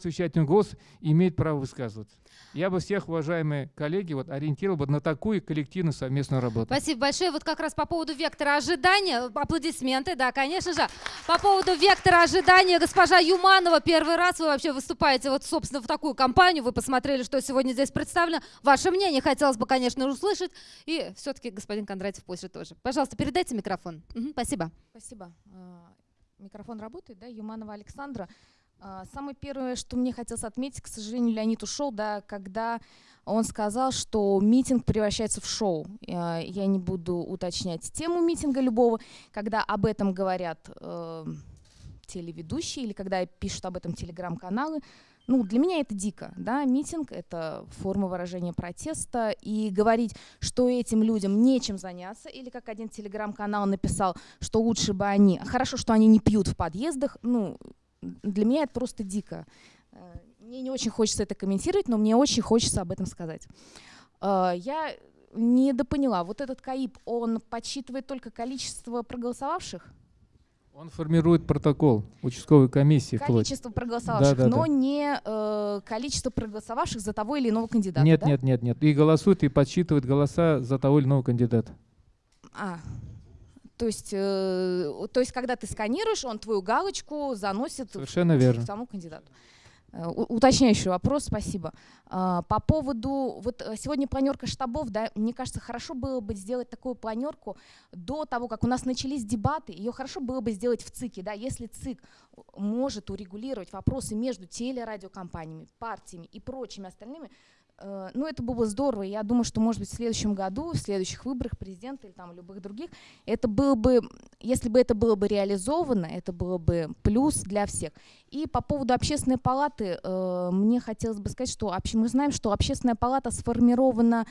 Speaker 2: совещательным голос имеет право высказываться. Я бы всех, уважаемые коллеги, вот, ориентировал бы на такую коллективную совместную работу.
Speaker 7: Спасибо большое. Вот как раз по поводу вектора ожидания, аплодисменты, да, конечно же. По поводу вектора ожидания, госпожа Юманова, первый раз вы вообще выступаете вот, собственно, в такую компанию. Вы посмотрели, что сегодня здесь представлено. Ваше мнение хотелось бы, конечно, услышать. И все-таки господин Кондратьев позже тоже. Пожалуйста, передайте микрофон. Угу, спасибо.
Speaker 8: Спасибо. Микрофон работает, да? Юманова Александра. А, самое первое, что мне хотелось отметить, к сожалению, Леонид ушел, да, когда он сказал, что митинг превращается в шоу. А, я не буду уточнять тему митинга любого, когда об этом говорят э, телеведущие или когда пишут об этом телеграм-каналы. Ну, для меня это дико, да, митинг — это форма выражения протеста, и говорить, что этим людям нечем заняться, или как один телеграм-канал написал, что лучше бы они, хорошо, что они не пьют в подъездах, ну, для меня это просто дико. Э, мне не очень хочется это комментировать, но мне очень хочется об этом сказать. Э, я недопоняла, вот этот КАИП, он подсчитывает только количество проголосовавших?
Speaker 2: Он формирует протокол участковой комиссии.
Speaker 8: Количество проголосовавших, да, да, но да. не э, количество проголосовавших за того или иного кандидата.
Speaker 2: Нет,
Speaker 8: да?
Speaker 2: нет, нет, нет. И голосует, и подсчитывает голоса за того или иного кандидата.
Speaker 8: А, то есть, э, то есть, когда ты сканируешь, он твою галочку заносит
Speaker 2: Совершенно в, верно.
Speaker 8: к тому кандидату. Э, уточняющий вопрос, спасибо. А, по поводу, вот э, сегодня планерка штабов, да, мне кажется, хорошо было бы сделать такую планерку до того, как у нас начались дебаты, ее хорошо было бы сделать в ЦИКе, да, если ЦИК может урегулировать вопросы между телерадиокомпаниями, партиями и прочими остальными, Э, ну, это было бы здорово. Я думаю, что, может быть, в следующем году, в следующих выборах президента или там любых других, это было бы, если бы это было бы реализовано, это было бы плюс для всех. И по поводу общественной палаты, э, мне хотелось бы сказать, что мы знаем, что общественная палата сформирована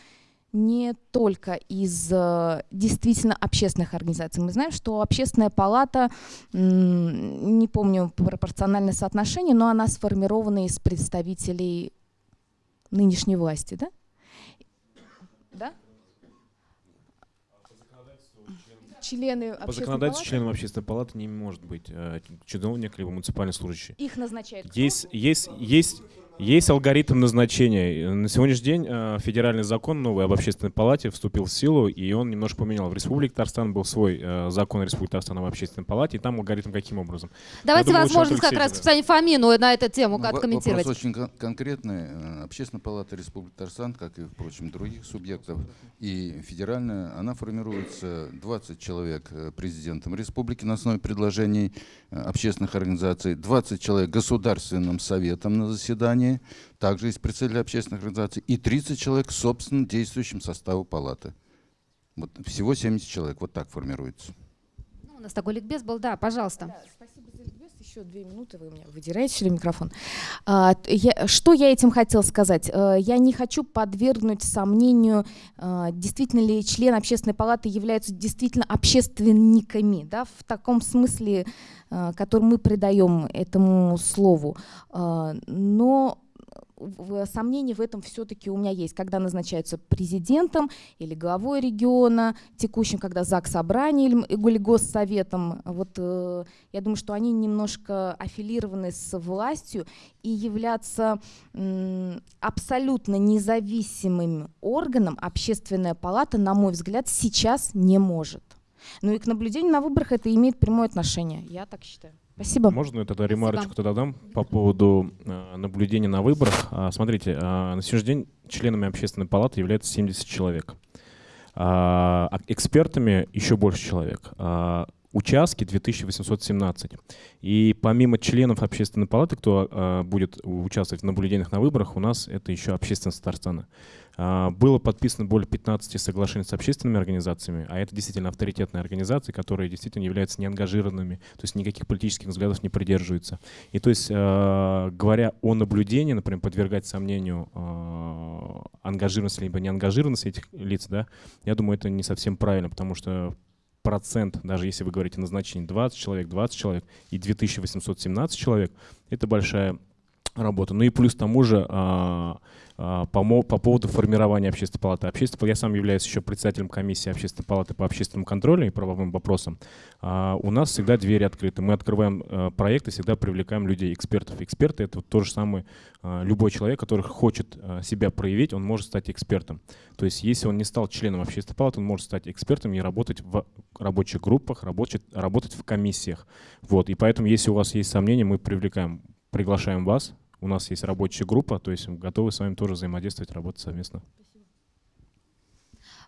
Speaker 8: не только из э, действительно общественных организаций. Мы знаем, что общественная палата, не помню пропорциональное соотношение, но она сформирована из представителей нынешней власти, да? Да? члены
Speaker 3: По законодательству
Speaker 8: палаты?
Speaker 3: членом общественной палаты не может быть э, чиновник либо муниципальный служащий.
Speaker 8: Их назначает кто?
Speaker 3: Есть, есть, есть, алгоритм назначения. На сегодняшний день э, федеральный закон новый об общественной палате вступил в силу, и он немножко поменял. В Республике Татарстан был свой э, закон Республики Татарстан об общественной палате, и там алгоритм каким образом.
Speaker 7: Давайте
Speaker 3: думаю,
Speaker 7: возможность как раз господину Фомину на эту тему
Speaker 9: Ну,
Speaker 7: откомментировать.
Speaker 9: Вопрос очень кон- конкретный. Э, Общественная палата Республики Татарстан, как и, впрочем, других субъектов, и федеральная, она формируется 20 человек президентом республики на основе предложений общественных организаций, 20 человек государственным советом на заседании, также есть представители общественных организаций, и 30 человек собственно действующим составу палаты. Вот всего 70 человек, вот так формируется.
Speaker 7: Ну, у нас такой ликбез был, да, пожалуйста.
Speaker 8: Да, спасибо за ликбез. Еще две минуты, вы меня выдираете ли, микрофон. А, что я этим хотела сказать? Э, я не хочу подвергнуть сомнению, э, действительно ли члены общественной палаты являются действительно общественниками, да, в таком смысле, э, который мы придаем этому слову. Но сомнения в этом все-таки у меня есть, когда назначаются президентом или главой региона, текущим, когда ЗАГС собрание или, госсоветом. Вот э, я думаю, что они немножко аффилированы с властью и являться м, абсолютно независимым органом общественная палата, на мой взгляд, сейчас не может. Ну и к наблюдению на выборах это имеет прямое отношение. Я так считаю. Спасибо.
Speaker 3: Можно я тогда ремарочку тогда дам по поводу э, наблюдения на выборах? А, смотрите, а, на сегодняшний день членами общественной палаты являются 70 человек. А, экспертами еще больше человек. Участки 2817. И помимо членов общественной палаты, кто будет участвовать в наблюдениях на выборах, у нас это еще общественность Татарстана. А, Было подписано более 15 соглашений с общественными организациями, а это действительно авторитетные организации, которые действительно являются неангажированными, то есть никаких политических взглядов не придерживаются. И то есть, э, говоря о наблюдении, например, подвергать сомнению э, ангажированность либо неангажированность этих лиц, да, я думаю, это не совсем правильно, потому что процент, даже если вы говорите назначение 20 человек, 20 человек и 2817 человек, это большая работа. Ну и плюс к тому же а, а, по, мо- по поводу формирования общественной палаты. Общественной, я сам являюсь еще председателем комиссии общественной палаты по общественному контролю и правовым вопросам. А, у нас всегда двери открыты. Мы открываем э, проекты, всегда привлекаем людей, экспертов. Эксперты — это вот то же самое. а, любой человек, который хочет а, себя проявить, он может стать экспертом. То есть если он не стал членом общественной палаты, он может стать экспертом и работать в рабочих группах, работать, работать в комиссиях. Вот. И поэтому, если у вас есть сомнения, мы привлекаем, приглашаем вас. У нас есть рабочая группа, то есть мы готовы с вами тоже взаимодействовать, работать совместно.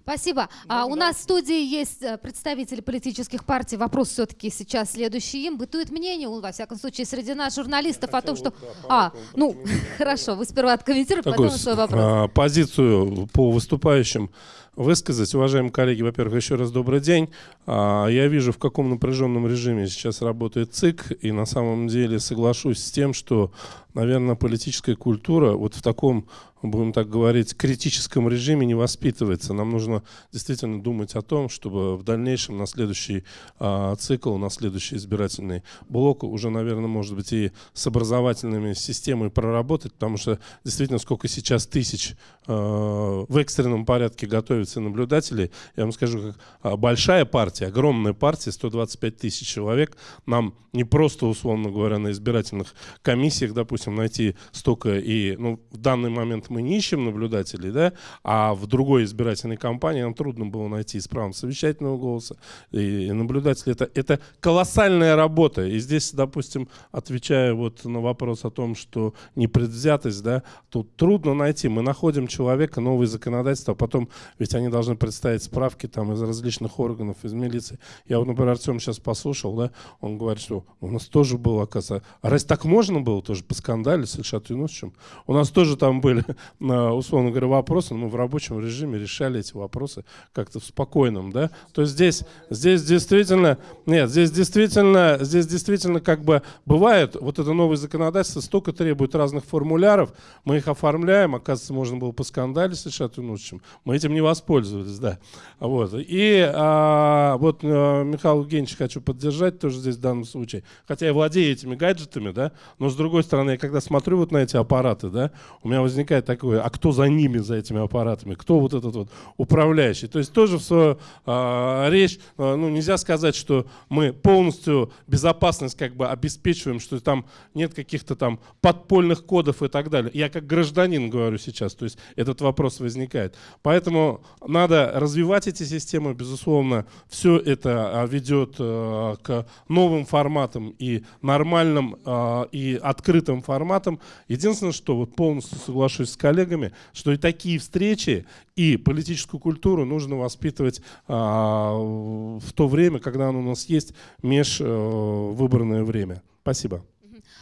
Speaker 7: Спасибо. А, у нас в студии есть э, представители политических партий. Вопрос все-таки сейчас следующий им. Бытует мнение, у- во всяком случае, среди нас журналистов о том, что... А, ну, хорошо, вы сперва откомментируйте, потом свой вопрос.
Speaker 10: а, позицию по выступающим высказать. Уважаемые коллеги, во-первых, еще раз добрый день. А, Я вижу, в каком напряженном режиме сейчас работает ЦИК, и на самом деле соглашусь с тем, что, наверное, политическая культура вот в таком, будем так говорить, критическом режиме не воспитывается. Нам нужно действительно думать о том, чтобы в дальнейшем на следующий а, цикл, на следующий избирательный блок уже, наверное, может быть и с образовательными системами проработать, потому что действительно сколько сейчас тысяч э, в экстренном порядке готовятся наблюдатели. Я вам скажу, как а, большая партия, огромная партия, 125 тысяч человек, нам не просто, условно говоря, на избирательных комиссиях, допустим, найти столько и, ну, в данный момент мы не ищем наблюдателей, да, а в другой избирательной кампании нам трудно было найти с правом совещательного голоса и наблюдатели. Это, это колоссальная работа. И здесь, допустим, отвечая вот на вопрос о том, что непредвзятость, да, тут трудно найти. Мы находим человека, новые законодательства, а потом, ведь они должны представить справки там из различных органов, из милиции. Я вот, например, Артем сейчас послушал, да, он говорит, что у нас тоже было, оказывается, а раз так можно было тоже по скандале с Ильшат Юнусовичем, у нас тоже там были, условно говоря, вопросы, но мы в рабочем режиме решали эти вопросы как-то в спокойном, да. То есть здесь, здесь действительно, нет, здесь действительно, здесь действительно как бы бывает, вот это новое законодательство столько требует разных формуляров, мы их оформляем, оказывается, можно было по скандале с Ильшат Юнусовичем, мы этим не воспользовались, да. Вот. И а, вот а, Михаил Евгеньевич хочу поддержать тоже здесь в данном случае, хотя я владею этими гаджетами, да, но с другой стороны, я когда смотрю вот на эти аппараты, да, у меня возникает такое, а кто за ними, за этими аппаратами, кто вот этот вот управляющий. То есть тоже в свою а, речь, а, ну нельзя сказать, что мы полностью безопасность как бы обеспечиваем, что там нет каких-то там подпольных кодов и так далее. Я как гражданин говорю сейчас, то есть этот вопрос возникает. Поэтому надо развивать эти системы, безусловно, все это а, ведет а, к новым форматам и нормальным а, и открытым форматам. Единственное, что вот полностью соглашусь с коллегами, что и такие встречи, и политическую культуру нужно воспитывать а, в то время, когда оно у нас есть межвыборное время. Спасибо.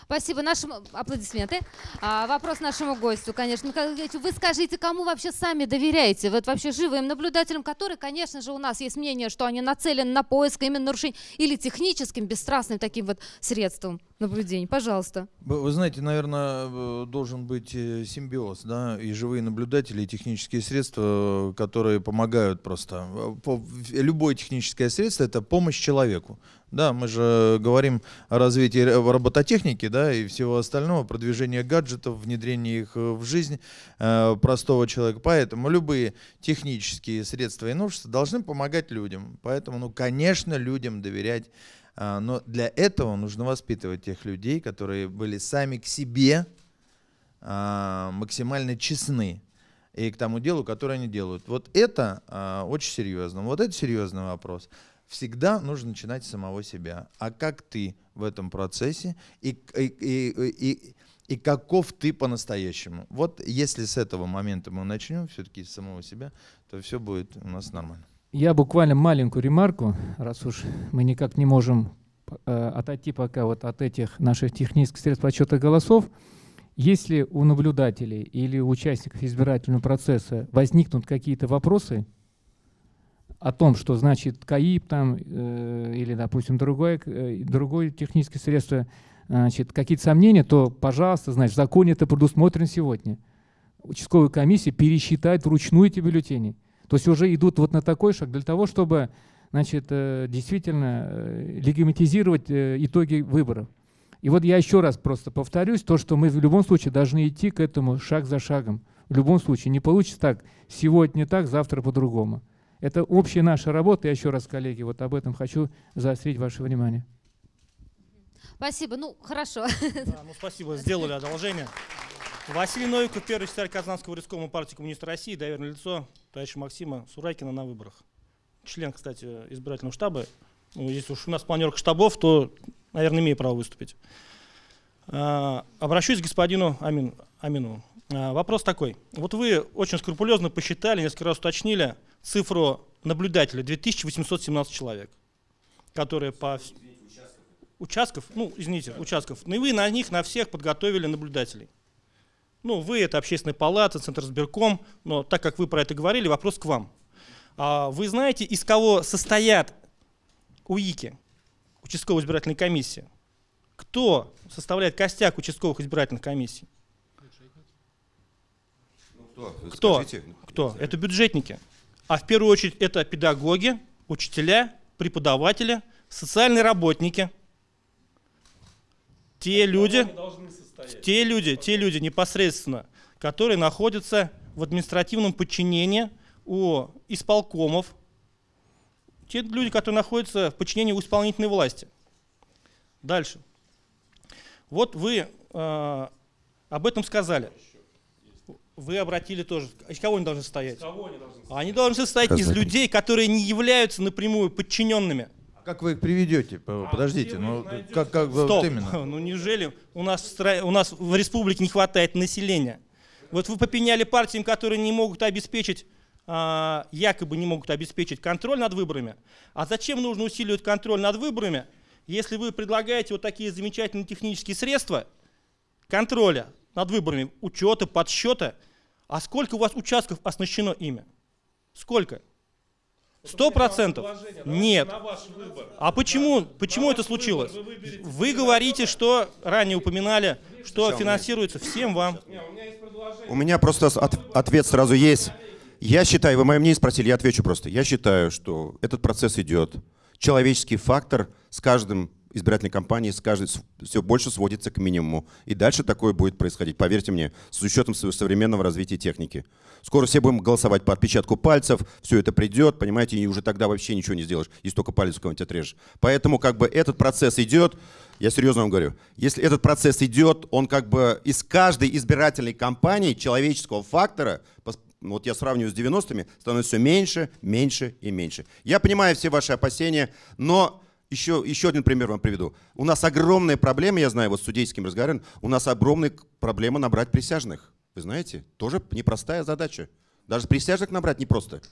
Speaker 7: Спасибо. Нашим аплодисменты. А, вопрос нашему гостю, конечно. Вы скажите, кому вообще сами доверяете? Вот вообще живым наблюдателям, которые, конечно же, у нас есть мнение, что они нацелены на поиск именно нарушений или техническим, бесстрастным таким вот средством наблюдений. Пожалуйста.
Speaker 4: Вы, знаете, наверное, э, должен быть э, симбиоз, да, и живые наблюдатели, и технические средства, которые помогают просто. Любое техническое средство — это помощь человеку. Да, мы же говорим о развитии робототехники, да, и всего остального, продвижение гаджетов, внедрение их э, в жизнь э, простого человека. Поэтому любые технические средства и новшества должны помогать людям. Поэтому, ну, конечно, людям доверять. Э, но для этого нужно воспитывать тех людей, которые были сами к себе э, максимально честны и к тому делу, которое они делают. Вот это э, очень серьезно. Вот это серьезный вопрос всегда нужно начинать с самого себя. А как ты в этом процессе и, и, и, и, и каков ты по-настоящему? Вот если с этого момента мы начнем все-таки с самого себя, то все будет у нас нормально.
Speaker 2: Я буквально маленькую ремарку, раз уж мы никак не можем э, отойти пока вот от этих наших технических средств подсчета голосов. Если у наблюдателей или у участников избирательного процесса возникнут какие-то вопросы, о том, что значит КАИП там, э, или, допустим, другое, э, другое техническое средство, значит, какие-то сомнения, то, пожалуйста, значит, в законе это предусмотрено сегодня. Участковая комиссия пересчитает вручную эти бюллетени. То есть уже идут вот на такой шаг для того, чтобы значит, э, действительно э, легимитизировать э, итоги выборов. И вот я еще раз просто повторюсь, то, что мы в любом случае должны идти к этому шаг за шагом. В любом случае не получится так, сегодня так, завтра по-другому. Это общая наша работа. Я еще раз, коллеги, вот об этом хочу заострить ваше внимание.
Speaker 7: Спасибо. Ну, хорошо.
Speaker 11: Да, ну, спасибо, сделали одолжение. Василий Новиков, первый секретарь Казанского рискома партии Коммунист России, доверенное лицо товарища Максима Сурайкина на выборах. Член, кстати, избирательного штаба. Ну, если уж у нас планерка штабов, то, наверное, имею право выступить. А, обращусь к господину Амин, Амину. А, вопрос такой. Вот вы очень скрупулезно посчитали, несколько раз уточнили цифру наблюдателей 2817 человек, которые по участков, ну, извините, участков, ну и вы на них, на всех подготовили наблюдателей. Ну, вы это общественная палата, Центр сберком, но так как вы про это говорили, вопрос к вам. А вы знаете, из кого состоят УИКи, участковая избирательная комиссия? Кто составляет костяк участковых избирательных комиссий?
Speaker 5: Кто?
Speaker 11: Кто?
Speaker 5: Скажите.
Speaker 11: Кто? Это бюджетники. А в первую очередь это педагоги, учителя, преподаватели, социальные работники. Те люди, те люди, те люди непосредственно, которые находятся в административном подчинении у исполкомов, те люди, которые находятся в подчинении у исполнительной власти. Дальше. Вот вы э, об этом сказали вы обратили тоже. Из кого они должны состоять? Из кого они должны состоять? Они должны состоять из людей, которые не являются напрямую подчиненными.
Speaker 4: А как вы их приведете?
Speaker 11: А
Speaker 4: Подождите, ну как, как
Speaker 11: Стоп.
Speaker 4: вот именно?
Speaker 11: Ну неужели у нас, в стра... у нас в республике не хватает населения? Вот вы попеняли партиям, которые не могут обеспечить, а, якобы не могут обеспечить контроль над выборами. А зачем нужно усиливать контроль над выборами, если вы предлагаете вот такие замечательные технические средства контроля над выборами, учета, подсчета, а сколько у вас участков оснащено ими? Сколько? Сто процентов? Нет. А почему, почему это случилось? Вы говорите, что ранее упоминали, что финансируется всем вам.
Speaker 5: У меня просто от- ответ сразу есть. Я считаю, вы мое мнение спросили, я отвечу просто. Я считаю, что этот процесс идет. Человеческий фактор с каждым избирательной кампании с каждой все больше сводится к минимуму. И дальше такое будет происходить, поверьте мне, с учетом современного развития техники. Скоро все будем голосовать по отпечатку пальцев, все это придет, понимаете, и уже тогда вообще ничего не сделаешь, если только палец кого-нибудь отрежешь. Поэтому как бы этот процесс идет, я серьезно вам говорю, если этот процесс идет, он как бы из каждой избирательной кампании человеческого фактора, вот я сравниваю с 90-ми, становится все меньше, меньше и меньше. Я понимаю все ваши опасения, но еще, еще один пример вам приведу. У нас огромная проблема, я знаю, вот с судейским разговором, у нас огромная проблема набрать присяжных. Вы знаете, тоже непростая задача. Даже присяжных набрать непросто.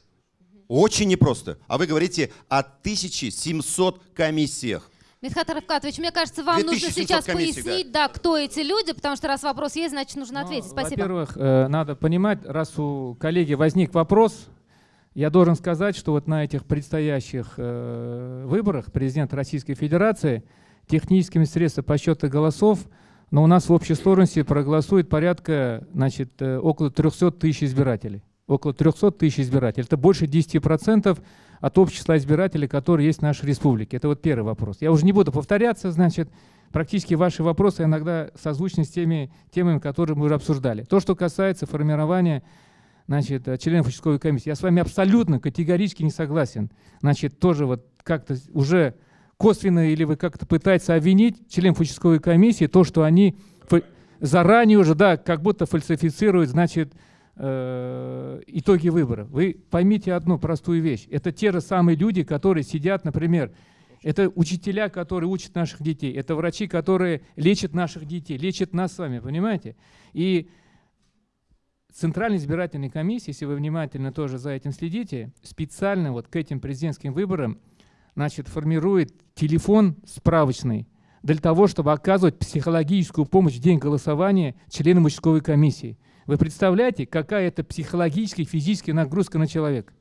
Speaker 5: Очень непросто. А вы говорите о 1700 комиссиях.
Speaker 7: Митхат Равкатович, мне кажется, вам нужно сейчас пояснить, да. да, кто эти люди, потому что раз вопрос есть, значит, нужно ну, ответить. Спасибо.
Speaker 2: Во-первых, э, надо понимать, раз у коллеги возник вопрос, я должен сказать, что вот на этих предстоящих э, выборах президента Российской Федерации техническими средствами подсчета голосов, но у нас в общей сложности проголосует порядка, значит, э, около 300 тысяч избирателей. Около 300 тысяч избирателей. Это больше 10% от общего числа избирателей, которые есть в нашей республике. Это вот первый вопрос. Я уже не буду повторяться, значит, практически ваши вопросы иногда созвучны с теми темами, которые мы уже обсуждали. То, что касается формирования значит, членов участковой комиссии, я с вами абсолютно категорически не согласен. Значит, тоже вот как-то уже косвенно или вы как-то пытаетесь обвинить членов участковой комиссии, то, что они заранее уже, да, как будто фальсифицируют, значит, э, итоги выборов. Вы поймите одну простую вещь. Это те же самые люди, которые сидят, например, это учителя, которые учат наших детей, это врачи, которые лечат наших детей, лечат нас с вами, понимаете? И Центральная избирательная комиссия, если вы внимательно тоже за этим следите, специально вот к этим президентским выборам значит, формирует телефон справочный для того, чтобы оказывать психологическую помощь в день голосования членам участковой комиссии. Вы представляете, какая это психологическая и физическая нагрузка на человека?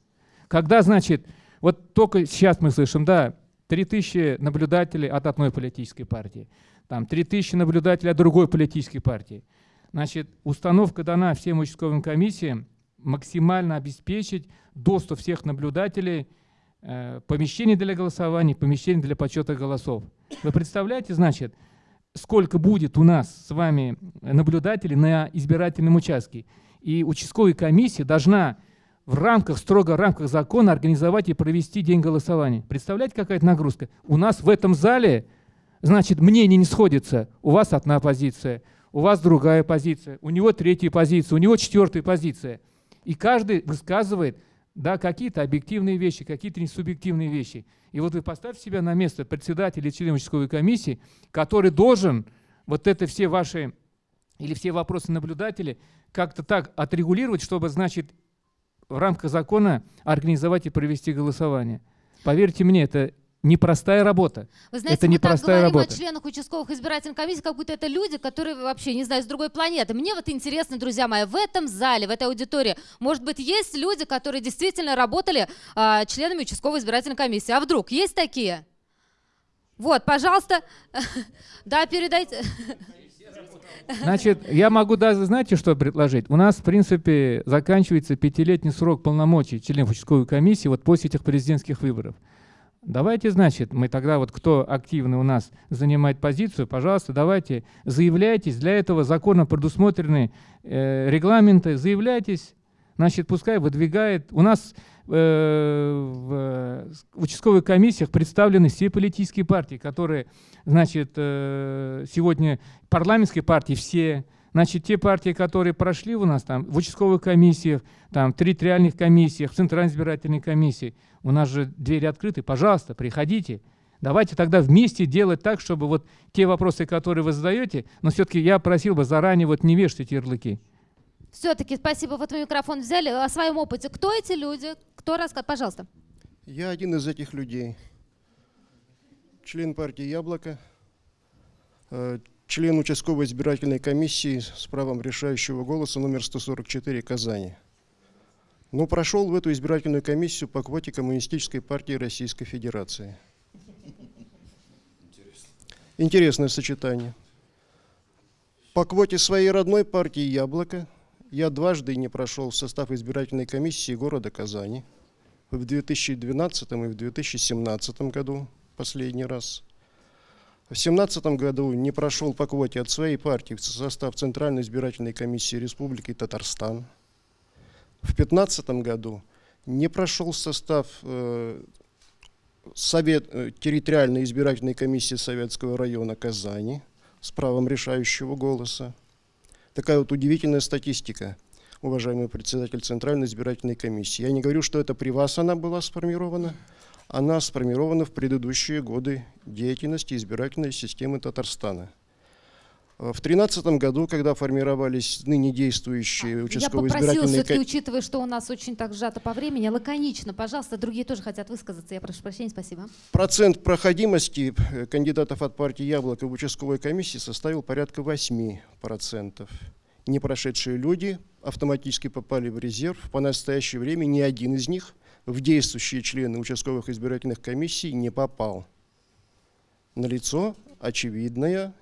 Speaker 2: Когда, значит, вот только сейчас мы слышим, да, 3000 наблюдателей от одной политической партии, там 3000 наблюдателей от другой политической партии. Значит, установка дана всем участковым комиссиям максимально обеспечить доступ всех наблюдателей э, помещений для голосования, помещений для подсчета голосов. Вы представляете, значит, сколько будет у нас с вами наблюдателей на избирательном участке. И участковая комиссия должна в рамках, строго в рамках закона организовать и провести день голосования. Представляете, какая это нагрузка? У нас в этом зале, значит, мнение не сходится. У вас одна позиция, у вас другая позиция, у него третья позиция, у него четвертая позиция. И каждый высказывает да, какие-то объективные вещи, какие-то несубъективные вещи. И вот вы поставьте себя на место председателя члена участковой комиссии, который должен вот это все ваши или все вопросы наблюдателей как-то так отрегулировать, чтобы, значит, в рамках закона организовать и провести голосование. Поверьте мне, это непростая работа.
Speaker 7: Вы знаете,
Speaker 2: это
Speaker 7: мы
Speaker 2: непростая
Speaker 7: так говорим
Speaker 2: работа.
Speaker 7: о членах участковых избирательных комиссий, как будто это люди, которые вообще, не знаю, с другой планеты. Мне вот интересно, друзья мои, в этом зале, в этой аудитории, может быть, есть люди, которые действительно работали а, членами участковой избирательной комиссии. А вдруг есть такие? Вот, пожалуйста, да, передайте.
Speaker 2: Значит, я могу даже, знаете, что предложить? У нас, в принципе, заканчивается пятилетний срок полномочий членов участковой комиссии вот после этих президентских выборов. Давайте, значит, мы тогда вот кто активно у нас занимает позицию, пожалуйста, давайте заявляйтесь. Для этого законом предусмотрены э, регламенты. Заявляйтесь, значит, пускай выдвигает. У нас э, в участковых комиссиях представлены все политические партии, которые, значит, э, сегодня парламентские партии все, Значит, те партии, которые прошли у нас там в участковых комиссиях, там, в территориальных комиссиях, в Центральной избирательной комиссии, у нас же двери открыты, пожалуйста, приходите. Давайте тогда вместе делать так, чтобы вот те вопросы, которые вы задаете, но все-таки я просил бы заранее вот не вешать эти ярлыки.
Speaker 7: Все-таки спасибо, вот вы микрофон взяли. О своем опыте. Кто эти люди? Кто рассказывает? Пожалуйста.
Speaker 12: Я один из этих людей. Член партии «Яблоко», э, член участковой избирательной комиссии с правом решающего голоса номер 144 Казани. Но прошел в эту избирательную комиссию по квоте Коммунистической партии Российской Федерации. Интересное сочетание. По квоте своей родной партии «Яблоко» я дважды не прошел в состав избирательной комиссии города Казани. В 2012 и в 2017 году последний раз. В 2017 году не прошел по квоте от своей партии в состав Центральной избирательной комиссии Республики Татарстан. В 2015 году не прошел в состав э, Совет, э, территориальной избирательной комиссии Советского района Казани с правом решающего голоса. Такая вот удивительная статистика, уважаемый председатель Центральной избирательной комиссии. Я не говорю, что это при вас она была сформирована, она сформирована в предыдущие годы деятельности избирательной системы Татарстана. Э, В 2013 году, когда формировались ныне действующие
Speaker 7: А, Я
Speaker 12: участковые
Speaker 7: попросила
Speaker 12: избирательные
Speaker 7: все-таки,
Speaker 12: ко-
Speaker 7: учитывая, что у нас очень так сжато по времени, лаконично, пожалуйста, другие тоже хотят высказаться. Я прошу прощения, спасибо.
Speaker 12: Процент проходимости э, кандидатов от партии «Яблоко» в участковой комиссии составил порядка 8%. Не прошедшие люди автоматически попали в резерв. По настоящее время ни один из них в действующие члены участковых избирательных комиссий не попал. Налицо очевидная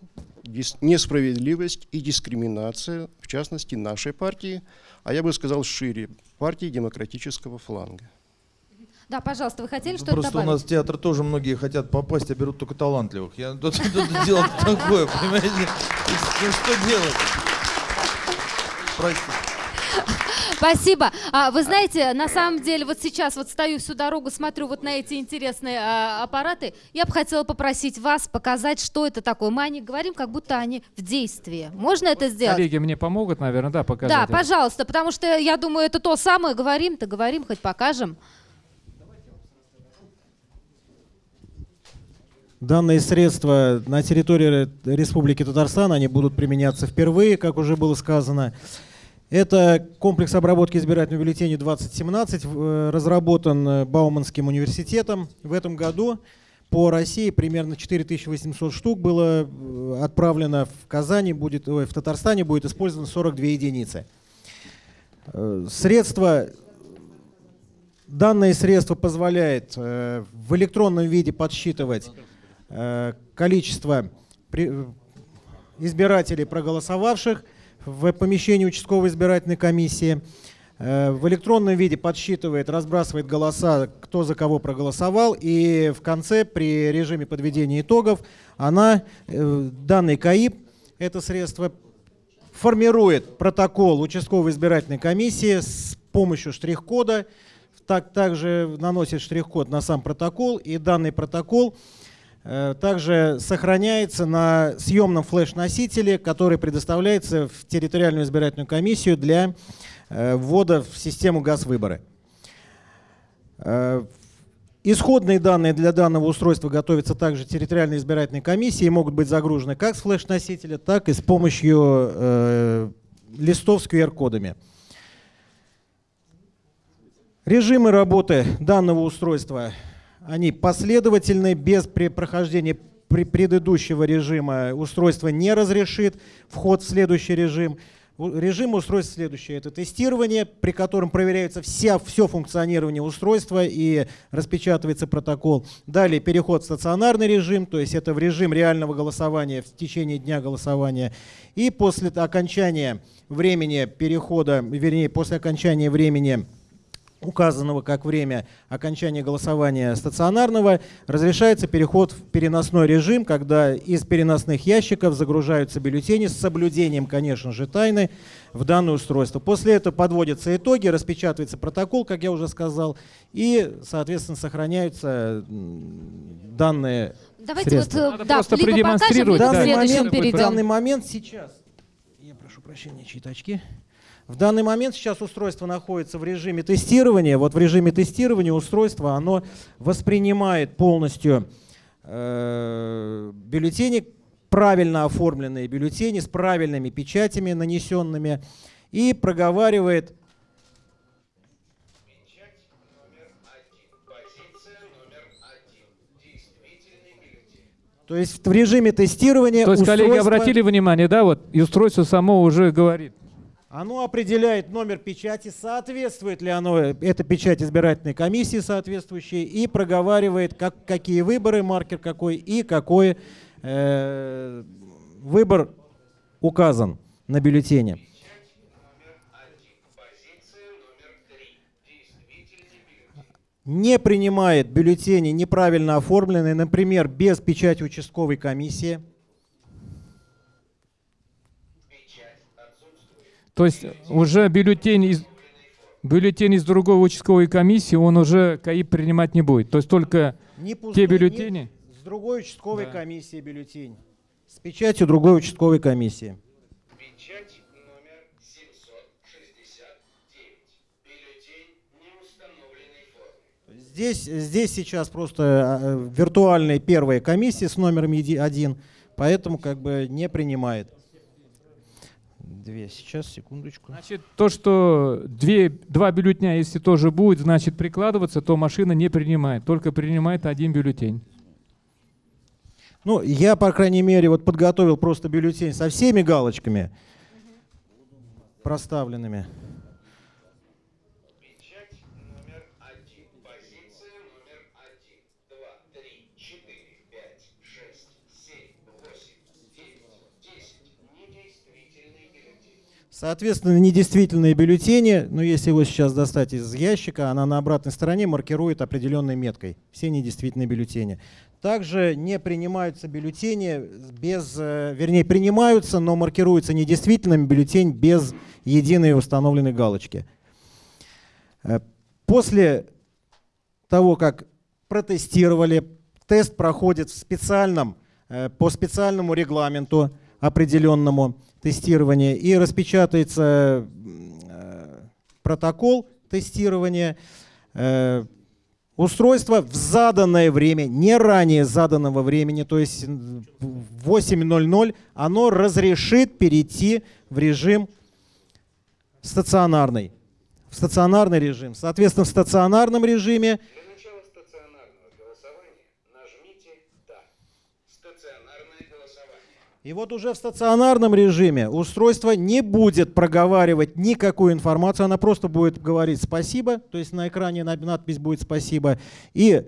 Speaker 12: несправедливость и дискриминация, в частности, нашей партии, а я бы сказал шире, партии демократического фланга.
Speaker 7: Да, пожалуйста, вы хотели что-то
Speaker 4: Просто у
Speaker 7: добавить?
Speaker 4: нас в театр тоже многие хотят попасть, а берут только талантливых. Я тут, тут дело такое, понимаете? Ну что делать? Простите.
Speaker 7: Спасибо. А, вы знаете, на самом деле, вот сейчас вот стою всю дорогу, смотрю вот на эти интересные а, аппараты. Я бы хотела попросить вас показать, что это такое. Мы о них говорим, как будто они в действии. Можно это сделать?
Speaker 2: Коллеги мне помогут, наверное, да, показать.
Speaker 7: Да,
Speaker 2: это?
Speaker 7: пожалуйста, потому что я думаю, это то самое. Говорим-то, говорим, хоть покажем.
Speaker 13: Данные средства на территории Республики Татарстан, они будут применяться впервые, как уже было сказано. Это комплекс обработки избирательных бюллетеней 2017, э, разработан э, Бауманским университетом в этом году. По России примерно 4800 штук было э, отправлено в Казани, будет, ой, в Татарстане будет использовано 42 единицы. Средства Данное средство позволяет в электронном виде подсчитывать количество избирателей, проголосовавших в помещении участковой избирательной комиссии. Э, в электронном виде подсчитывает, разбрасывает голоса, кто за кого проголосовал. И в конце, при режиме подведения итогов, она, э, данный КАИП, это средство формирует протокол участковой избирательной комиссии с помощью штрих-кода, так, также наносит штрих-код на сам протокол, и данный протокол также сохраняется на съемном флеш-носителе, который предоставляется в территориальную избирательную комиссию для э, ввода в систему ГАЗ-выборы. Э, Исходные данные для данного устройства готовятся также территориальной избирательной комиссии и могут быть загружены как с флеш-носителя, так и с помощью э, листов с QR-кодами. Режимы работы данного устройства, они последовательны, без прохождения предыдущего режима устройство не разрешит вход в следующий режим. Режим устройства следующий. Это тестирование, при котором проверяется вся, все функционирование устройства и распечатывается протокол. Далее переход в стационарный режим, то есть это в режим реального голосования в течение дня голосования. И после окончания времени перехода, вернее, после окончания времени указанного как время окончания голосования стационарного, разрешается переход в переносной режим, когда из переносных ящиков загружаются бюллетени с соблюдением, конечно же, тайны в данное устройство. После этого подводятся итоги, распечатывается протокол, как я уже сказал, и, соответственно, сохраняются данные
Speaker 7: Давайте
Speaker 13: средства.
Speaker 7: вот, э, Надо да, просто либо покажем, продемонстрировать, либо к
Speaker 13: В данный момент-
Speaker 7: перейдем.
Speaker 13: В данный момент сейчас, я прошу прощения, чьи-то очки. В данный момент сейчас устройство находится в режиме тестирования. Вот в режиме тестирования устройство оно воспринимает полностью э, бюллетени, правильно оформленные бюллетени с правильными печатями нанесенными и проговаривает То есть в режиме тестирования
Speaker 2: То есть коллеги
Speaker 13: устройство-
Speaker 2: обратили внимание, да, вот, и устройство само уже говорит.
Speaker 13: Оно определяет номер печати, соответствует ли оно, э, эта печать избирательной комиссии соответствующей, и проговаривает, как, какие выборы, маркер какой, и какой э, выбор указан на бюллетене. не принимает бюллетени неправильно оформленные, например, без печати участковой комиссии.
Speaker 2: То есть уже бюллетень из, бюллетень из другой участковой комиссии, он уже КАИ принимать не будет. То есть только
Speaker 13: Не
Speaker 2: те
Speaker 13: пустой,
Speaker 2: бюллетени.
Speaker 13: не- с другой участковой
Speaker 2: Да.
Speaker 13: комиссии бюллетень. С печатью другой участковой комиссии.
Speaker 14: Печать номер 769. Бюллетень неустановленной формы.
Speaker 13: Здесь, здесь сейчас просто э, виртуальные первые комиссии с номером еди- один, поэтому как бы не принимает. Две, сейчас, секундочку.
Speaker 2: Значит, то, что две, два бюллетня, если тоже будет, значит, прикладываться, то машина не принимает, только принимает один бюллетень.
Speaker 13: Ну, я, по крайней мере, вот подготовил просто бюллетень со всеми галочками проставленными.
Speaker 14: Печать номер один. Позиция номер один. Два, три, четыре, пять, шесть, семь, восемь, девять, десять. Недействительный бюллетень.
Speaker 13: Соответственно, недействительные бюллетени, ну, если его сейчас достать из ящика, она на обратной стороне маркирует определенной меткой. Все недействительные бюллетени. Также не принимаются бюллетени без, э, вернее, принимаются, но маркируется недействительным бюллетень без единой установленной галочки. Э, После того, как протестировали, тест проходит в специальном, э, по специальному регламенту определенному тестирования и распечатается э, протокол тестирования. Э, Устройство в заданное время, не ранее заданного времени, то есть в 8.00, оно разрешит перейти в режим стационарный. В стационарный режим. Соответственно, в стационарном режиме
Speaker 14: Для начала стационарного голосования нажмите «Да». Стационарное голосование.
Speaker 13: И вот уже в стационарном режиме устройство не будет проговаривать никакую информацию, она просто будет говорить «спасибо», то есть на экране на- надпись будет «спасибо», и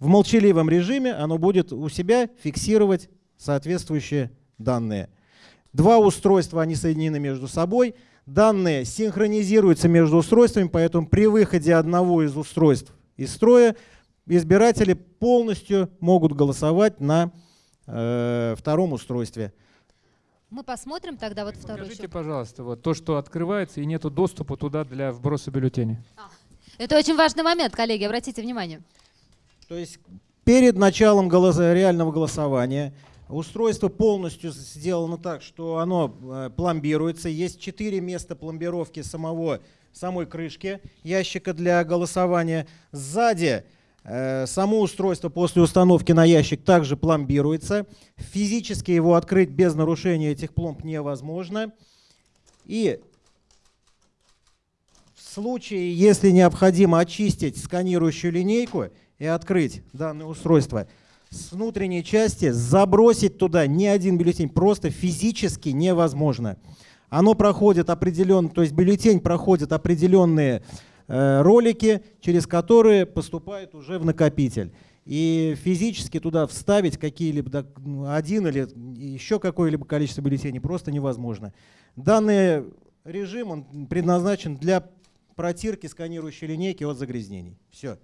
Speaker 13: в молчаливом режиме оно будет у себя фиксировать соответствующие данные. Два устройства, они соединены между собой, данные синхронизируются между устройствами, поэтому при выходе одного из устройств из строя избиратели полностью могут голосовать на э, втором устройстве.
Speaker 7: Мы посмотрим тогда вот второй
Speaker 2: Скажите,
Speaker 7: еще.
Speaker 2: пожалуйста, вот то, что открывается и нету доступа туда для вброса бюллетеней.
Speaker 7: Это очень важный момент, коллеги, обратите внимание.
Speaker 13: То есть перед началом голоса- реального голосования устройство полностью сделано так, что оно э, пломбируется. Есть четыре места пломбировки самого, самой крышки ящика для голосования. Сзади само устройство после установки на ящик также пломбируется. Физически его открыть без нарушения этих пломб невозможно. И в случае, если необходимо очистить сканирующую линейку и открыть данное устройство, с внутренней части забросить туда ни один бюллетень просто физически невозможно. Оно проходит определенные, то есть бюллетень проходит определенные э, ролики, через которые поступает уже в накопитель. И физически туда вставить какие-либо ну, один или еще какое-либо количество бюллетеней просто невозможно. Данный режим он предназначен для протирки сканирующей линейки от загрязнений. Все.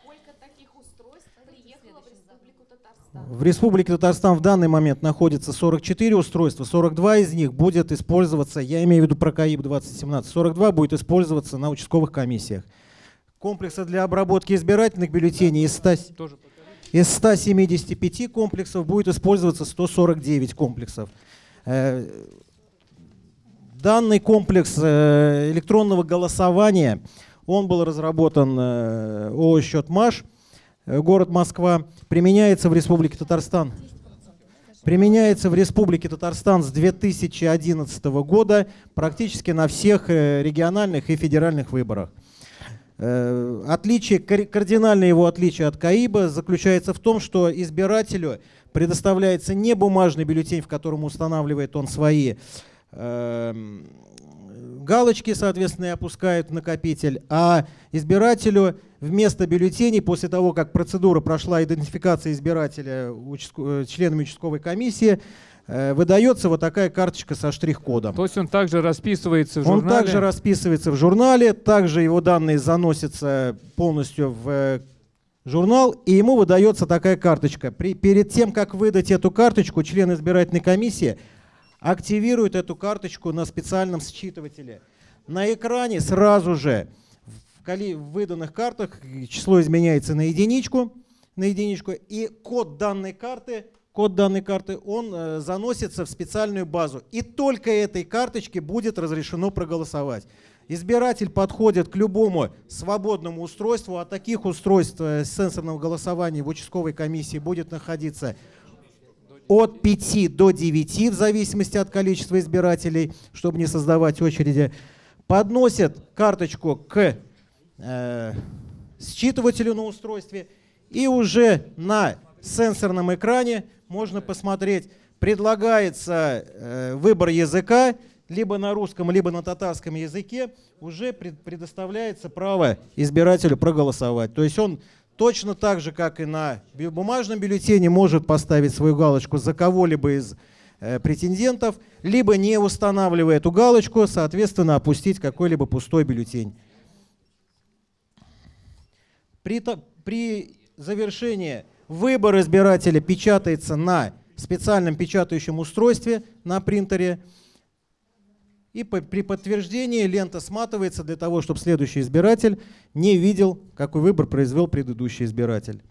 Speaker 8: Сколько таких устройств приехало в Республику Татарстан?
Speaker 13: В Республике Татарстан в данный момент находится 44 устройства, 42 из них будет использоваться, я имею в виду про КАИБ 2017, 42 будет использоваться на участковых комиссиях. Комплекса для обработки избирательных бюллетеней из 100,
Speaker 2: Тоже
Speaker 13: из 175 комплексов будет использоваться 149 комплексов. Э, Данный комплекс э, электронного голосования, он был разработан ООО э, город Москва, применяется в Республике Татарстан. Применяется в Республике Татарстан с 2011 года практически на всех э, региональных и федеральных выборах. Э, Отличие, кар- кардинальное его отличие от КАИБа заключается в том, что избирателю предоставляется не бумажный бюллетень, в котором устанавливает он свои эм, галочки, соответственно, опускают в накопитель, а избирателю вместо бюллетеней, после того, как процедура прошла идентификация избирателя участко- э, членами участковой комиссии, э, выдается вот такая карточка со штрих-кодом.
Speaker 2: То есть он также расписывается в
Speaker 13: Он
Speaker 2: журнале?
Speaker 13: также расписывается в журнале, также его данные заносятся полностью в э, журнал, и ему выдается такая карточка. При, перед тем, как выдать эту карточку, член избирательной комиссии активирует эту карточку на специальном считывателе. На экране сразу же в, выданных картах число изменяется на единичку, на единичку, и код данной карты, код данной карты, он э, заносится в специальную базу. И только этой карточке будет разрешено проголосовать. Избиратель подходит к любому свободному устройству, а таких устройств э, сенсорного голосования в участковой комиссии будет находиться от 5 до 9 в зависимости от количества избирателей, чтобы не создавать очереди, подносят карточку к э, считывателю на устройстве, и уже на сенсорном экране можно посмотреть, предлагается э, выбор языка, либо на русском, либо на татарском языке, уже пред- предоставляется право избирателю проголосовать. То есть он точно так же, как и на бумажном бюллетене, может поставить свою галочку за кого-либо из э, претендентов, либо не устанавливая эту галочку, соответственно, опустить какой-либо пустой бюллетень. При, при завершении выбор избирателя печатается на специальном печатающем устройстве на принтере. И по- при подтверждении лента сматывается для того, чтобы следующий избиратель не видел, какой выбор произвел предыдущий избиратель.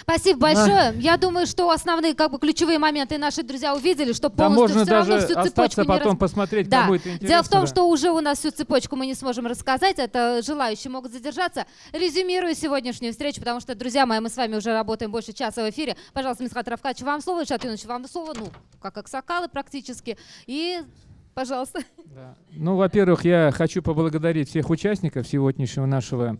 Speaker 7: Спасибо большое. Я думаю, что основные как бы ключевые моменты наши друзья увидели, что
Speaker 2: Да
Speaker 7: полностью
Speaker 2: можно
Speaker 7: все равно
Speaker 2: даже
Speaker 7: всю цепочку
Speaker 2: остаться
Speaker 7: не
Speaker 2: потом
Speaker 7: рас-
Speaker 2: посмотреть,
Speaker 7: да.
Speaker 2: кому это
Speaker 7: Дело в
Speaker 2: интересно,
Speaker 7: том,
Speaker 2: да.
Speaker 7: что уже у нас всю цепочку мы не сможем рассказать, это желающие могут задержаться. Резюмирую сегодняшнюю встречу, потому что, друзья мои, мы с вами уже работаем больше часа в эфире. Пожалуйста, Мисхат Равкач, вам слово, Ильшат Юнович, вам слово, ну, как аксакалы практически. И, пожалуйста.
Speaker 2: Ну, во-первых, я хочу поблагодарить всех участников сегодняшнего нашего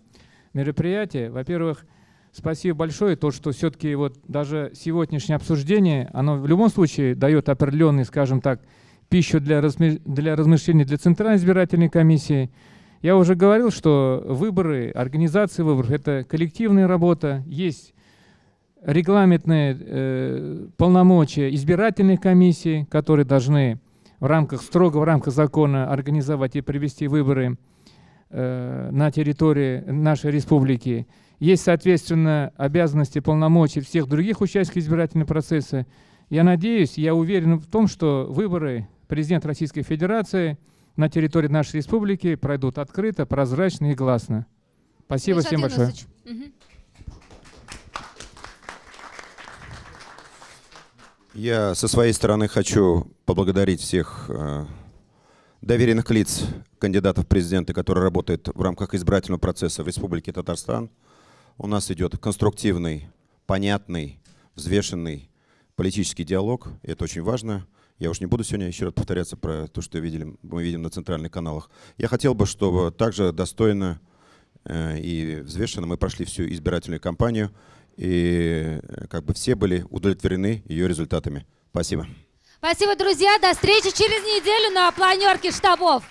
Speaker 2: мероприятия. Во-первых, спасибо большое, то, что все-таки вот даже сегодняшнее обсуждение, оно в любом случае дает определенный, скажем так, пищу для, разми- для размышлений для Центральной избирательной комиссии. Я уже говорил, что выборы, организация выборов – это коллективная работа, есть регламентные э, полномочия избирательных комиссий, которые должны в рамках, строго в рамках закона организовать и провести выборы э, на территории нашей республики. Есть, соответственно, обязанности, полномочия всех других участников избирательного процесса. Я надеюсь, я уверен в том, что выборы президента Российской Федерации на территории нашей республики пройдут открыто, прозрачно и гласно. Спасибо
Speaker 7: Ильшат
Speaker 2: всем большое.
Speaker 7: Мгм.
Speaker 5: Я со своей стороны хочу поблагодарить всех э, доверенных лиц кандидатов в президенты, которые работают в рамках избирательного процесса в Республике Татарстан. У нас идет конструктивный, понятный, взвешенный политический диалог. Это очень важно. Я уж не буду сегодня еще раз повторяться про то, что видели, мы видим на центральных каналах. Я хотел бы, чтобы также достойно э, и взвешенно мы прошли всю избирательную кампанию, и э, как бы все были удовлетворены ее результатами. Спасибо.
Speaker 7: Спасибо, друзья. До встречи через неделю на планерке штабов.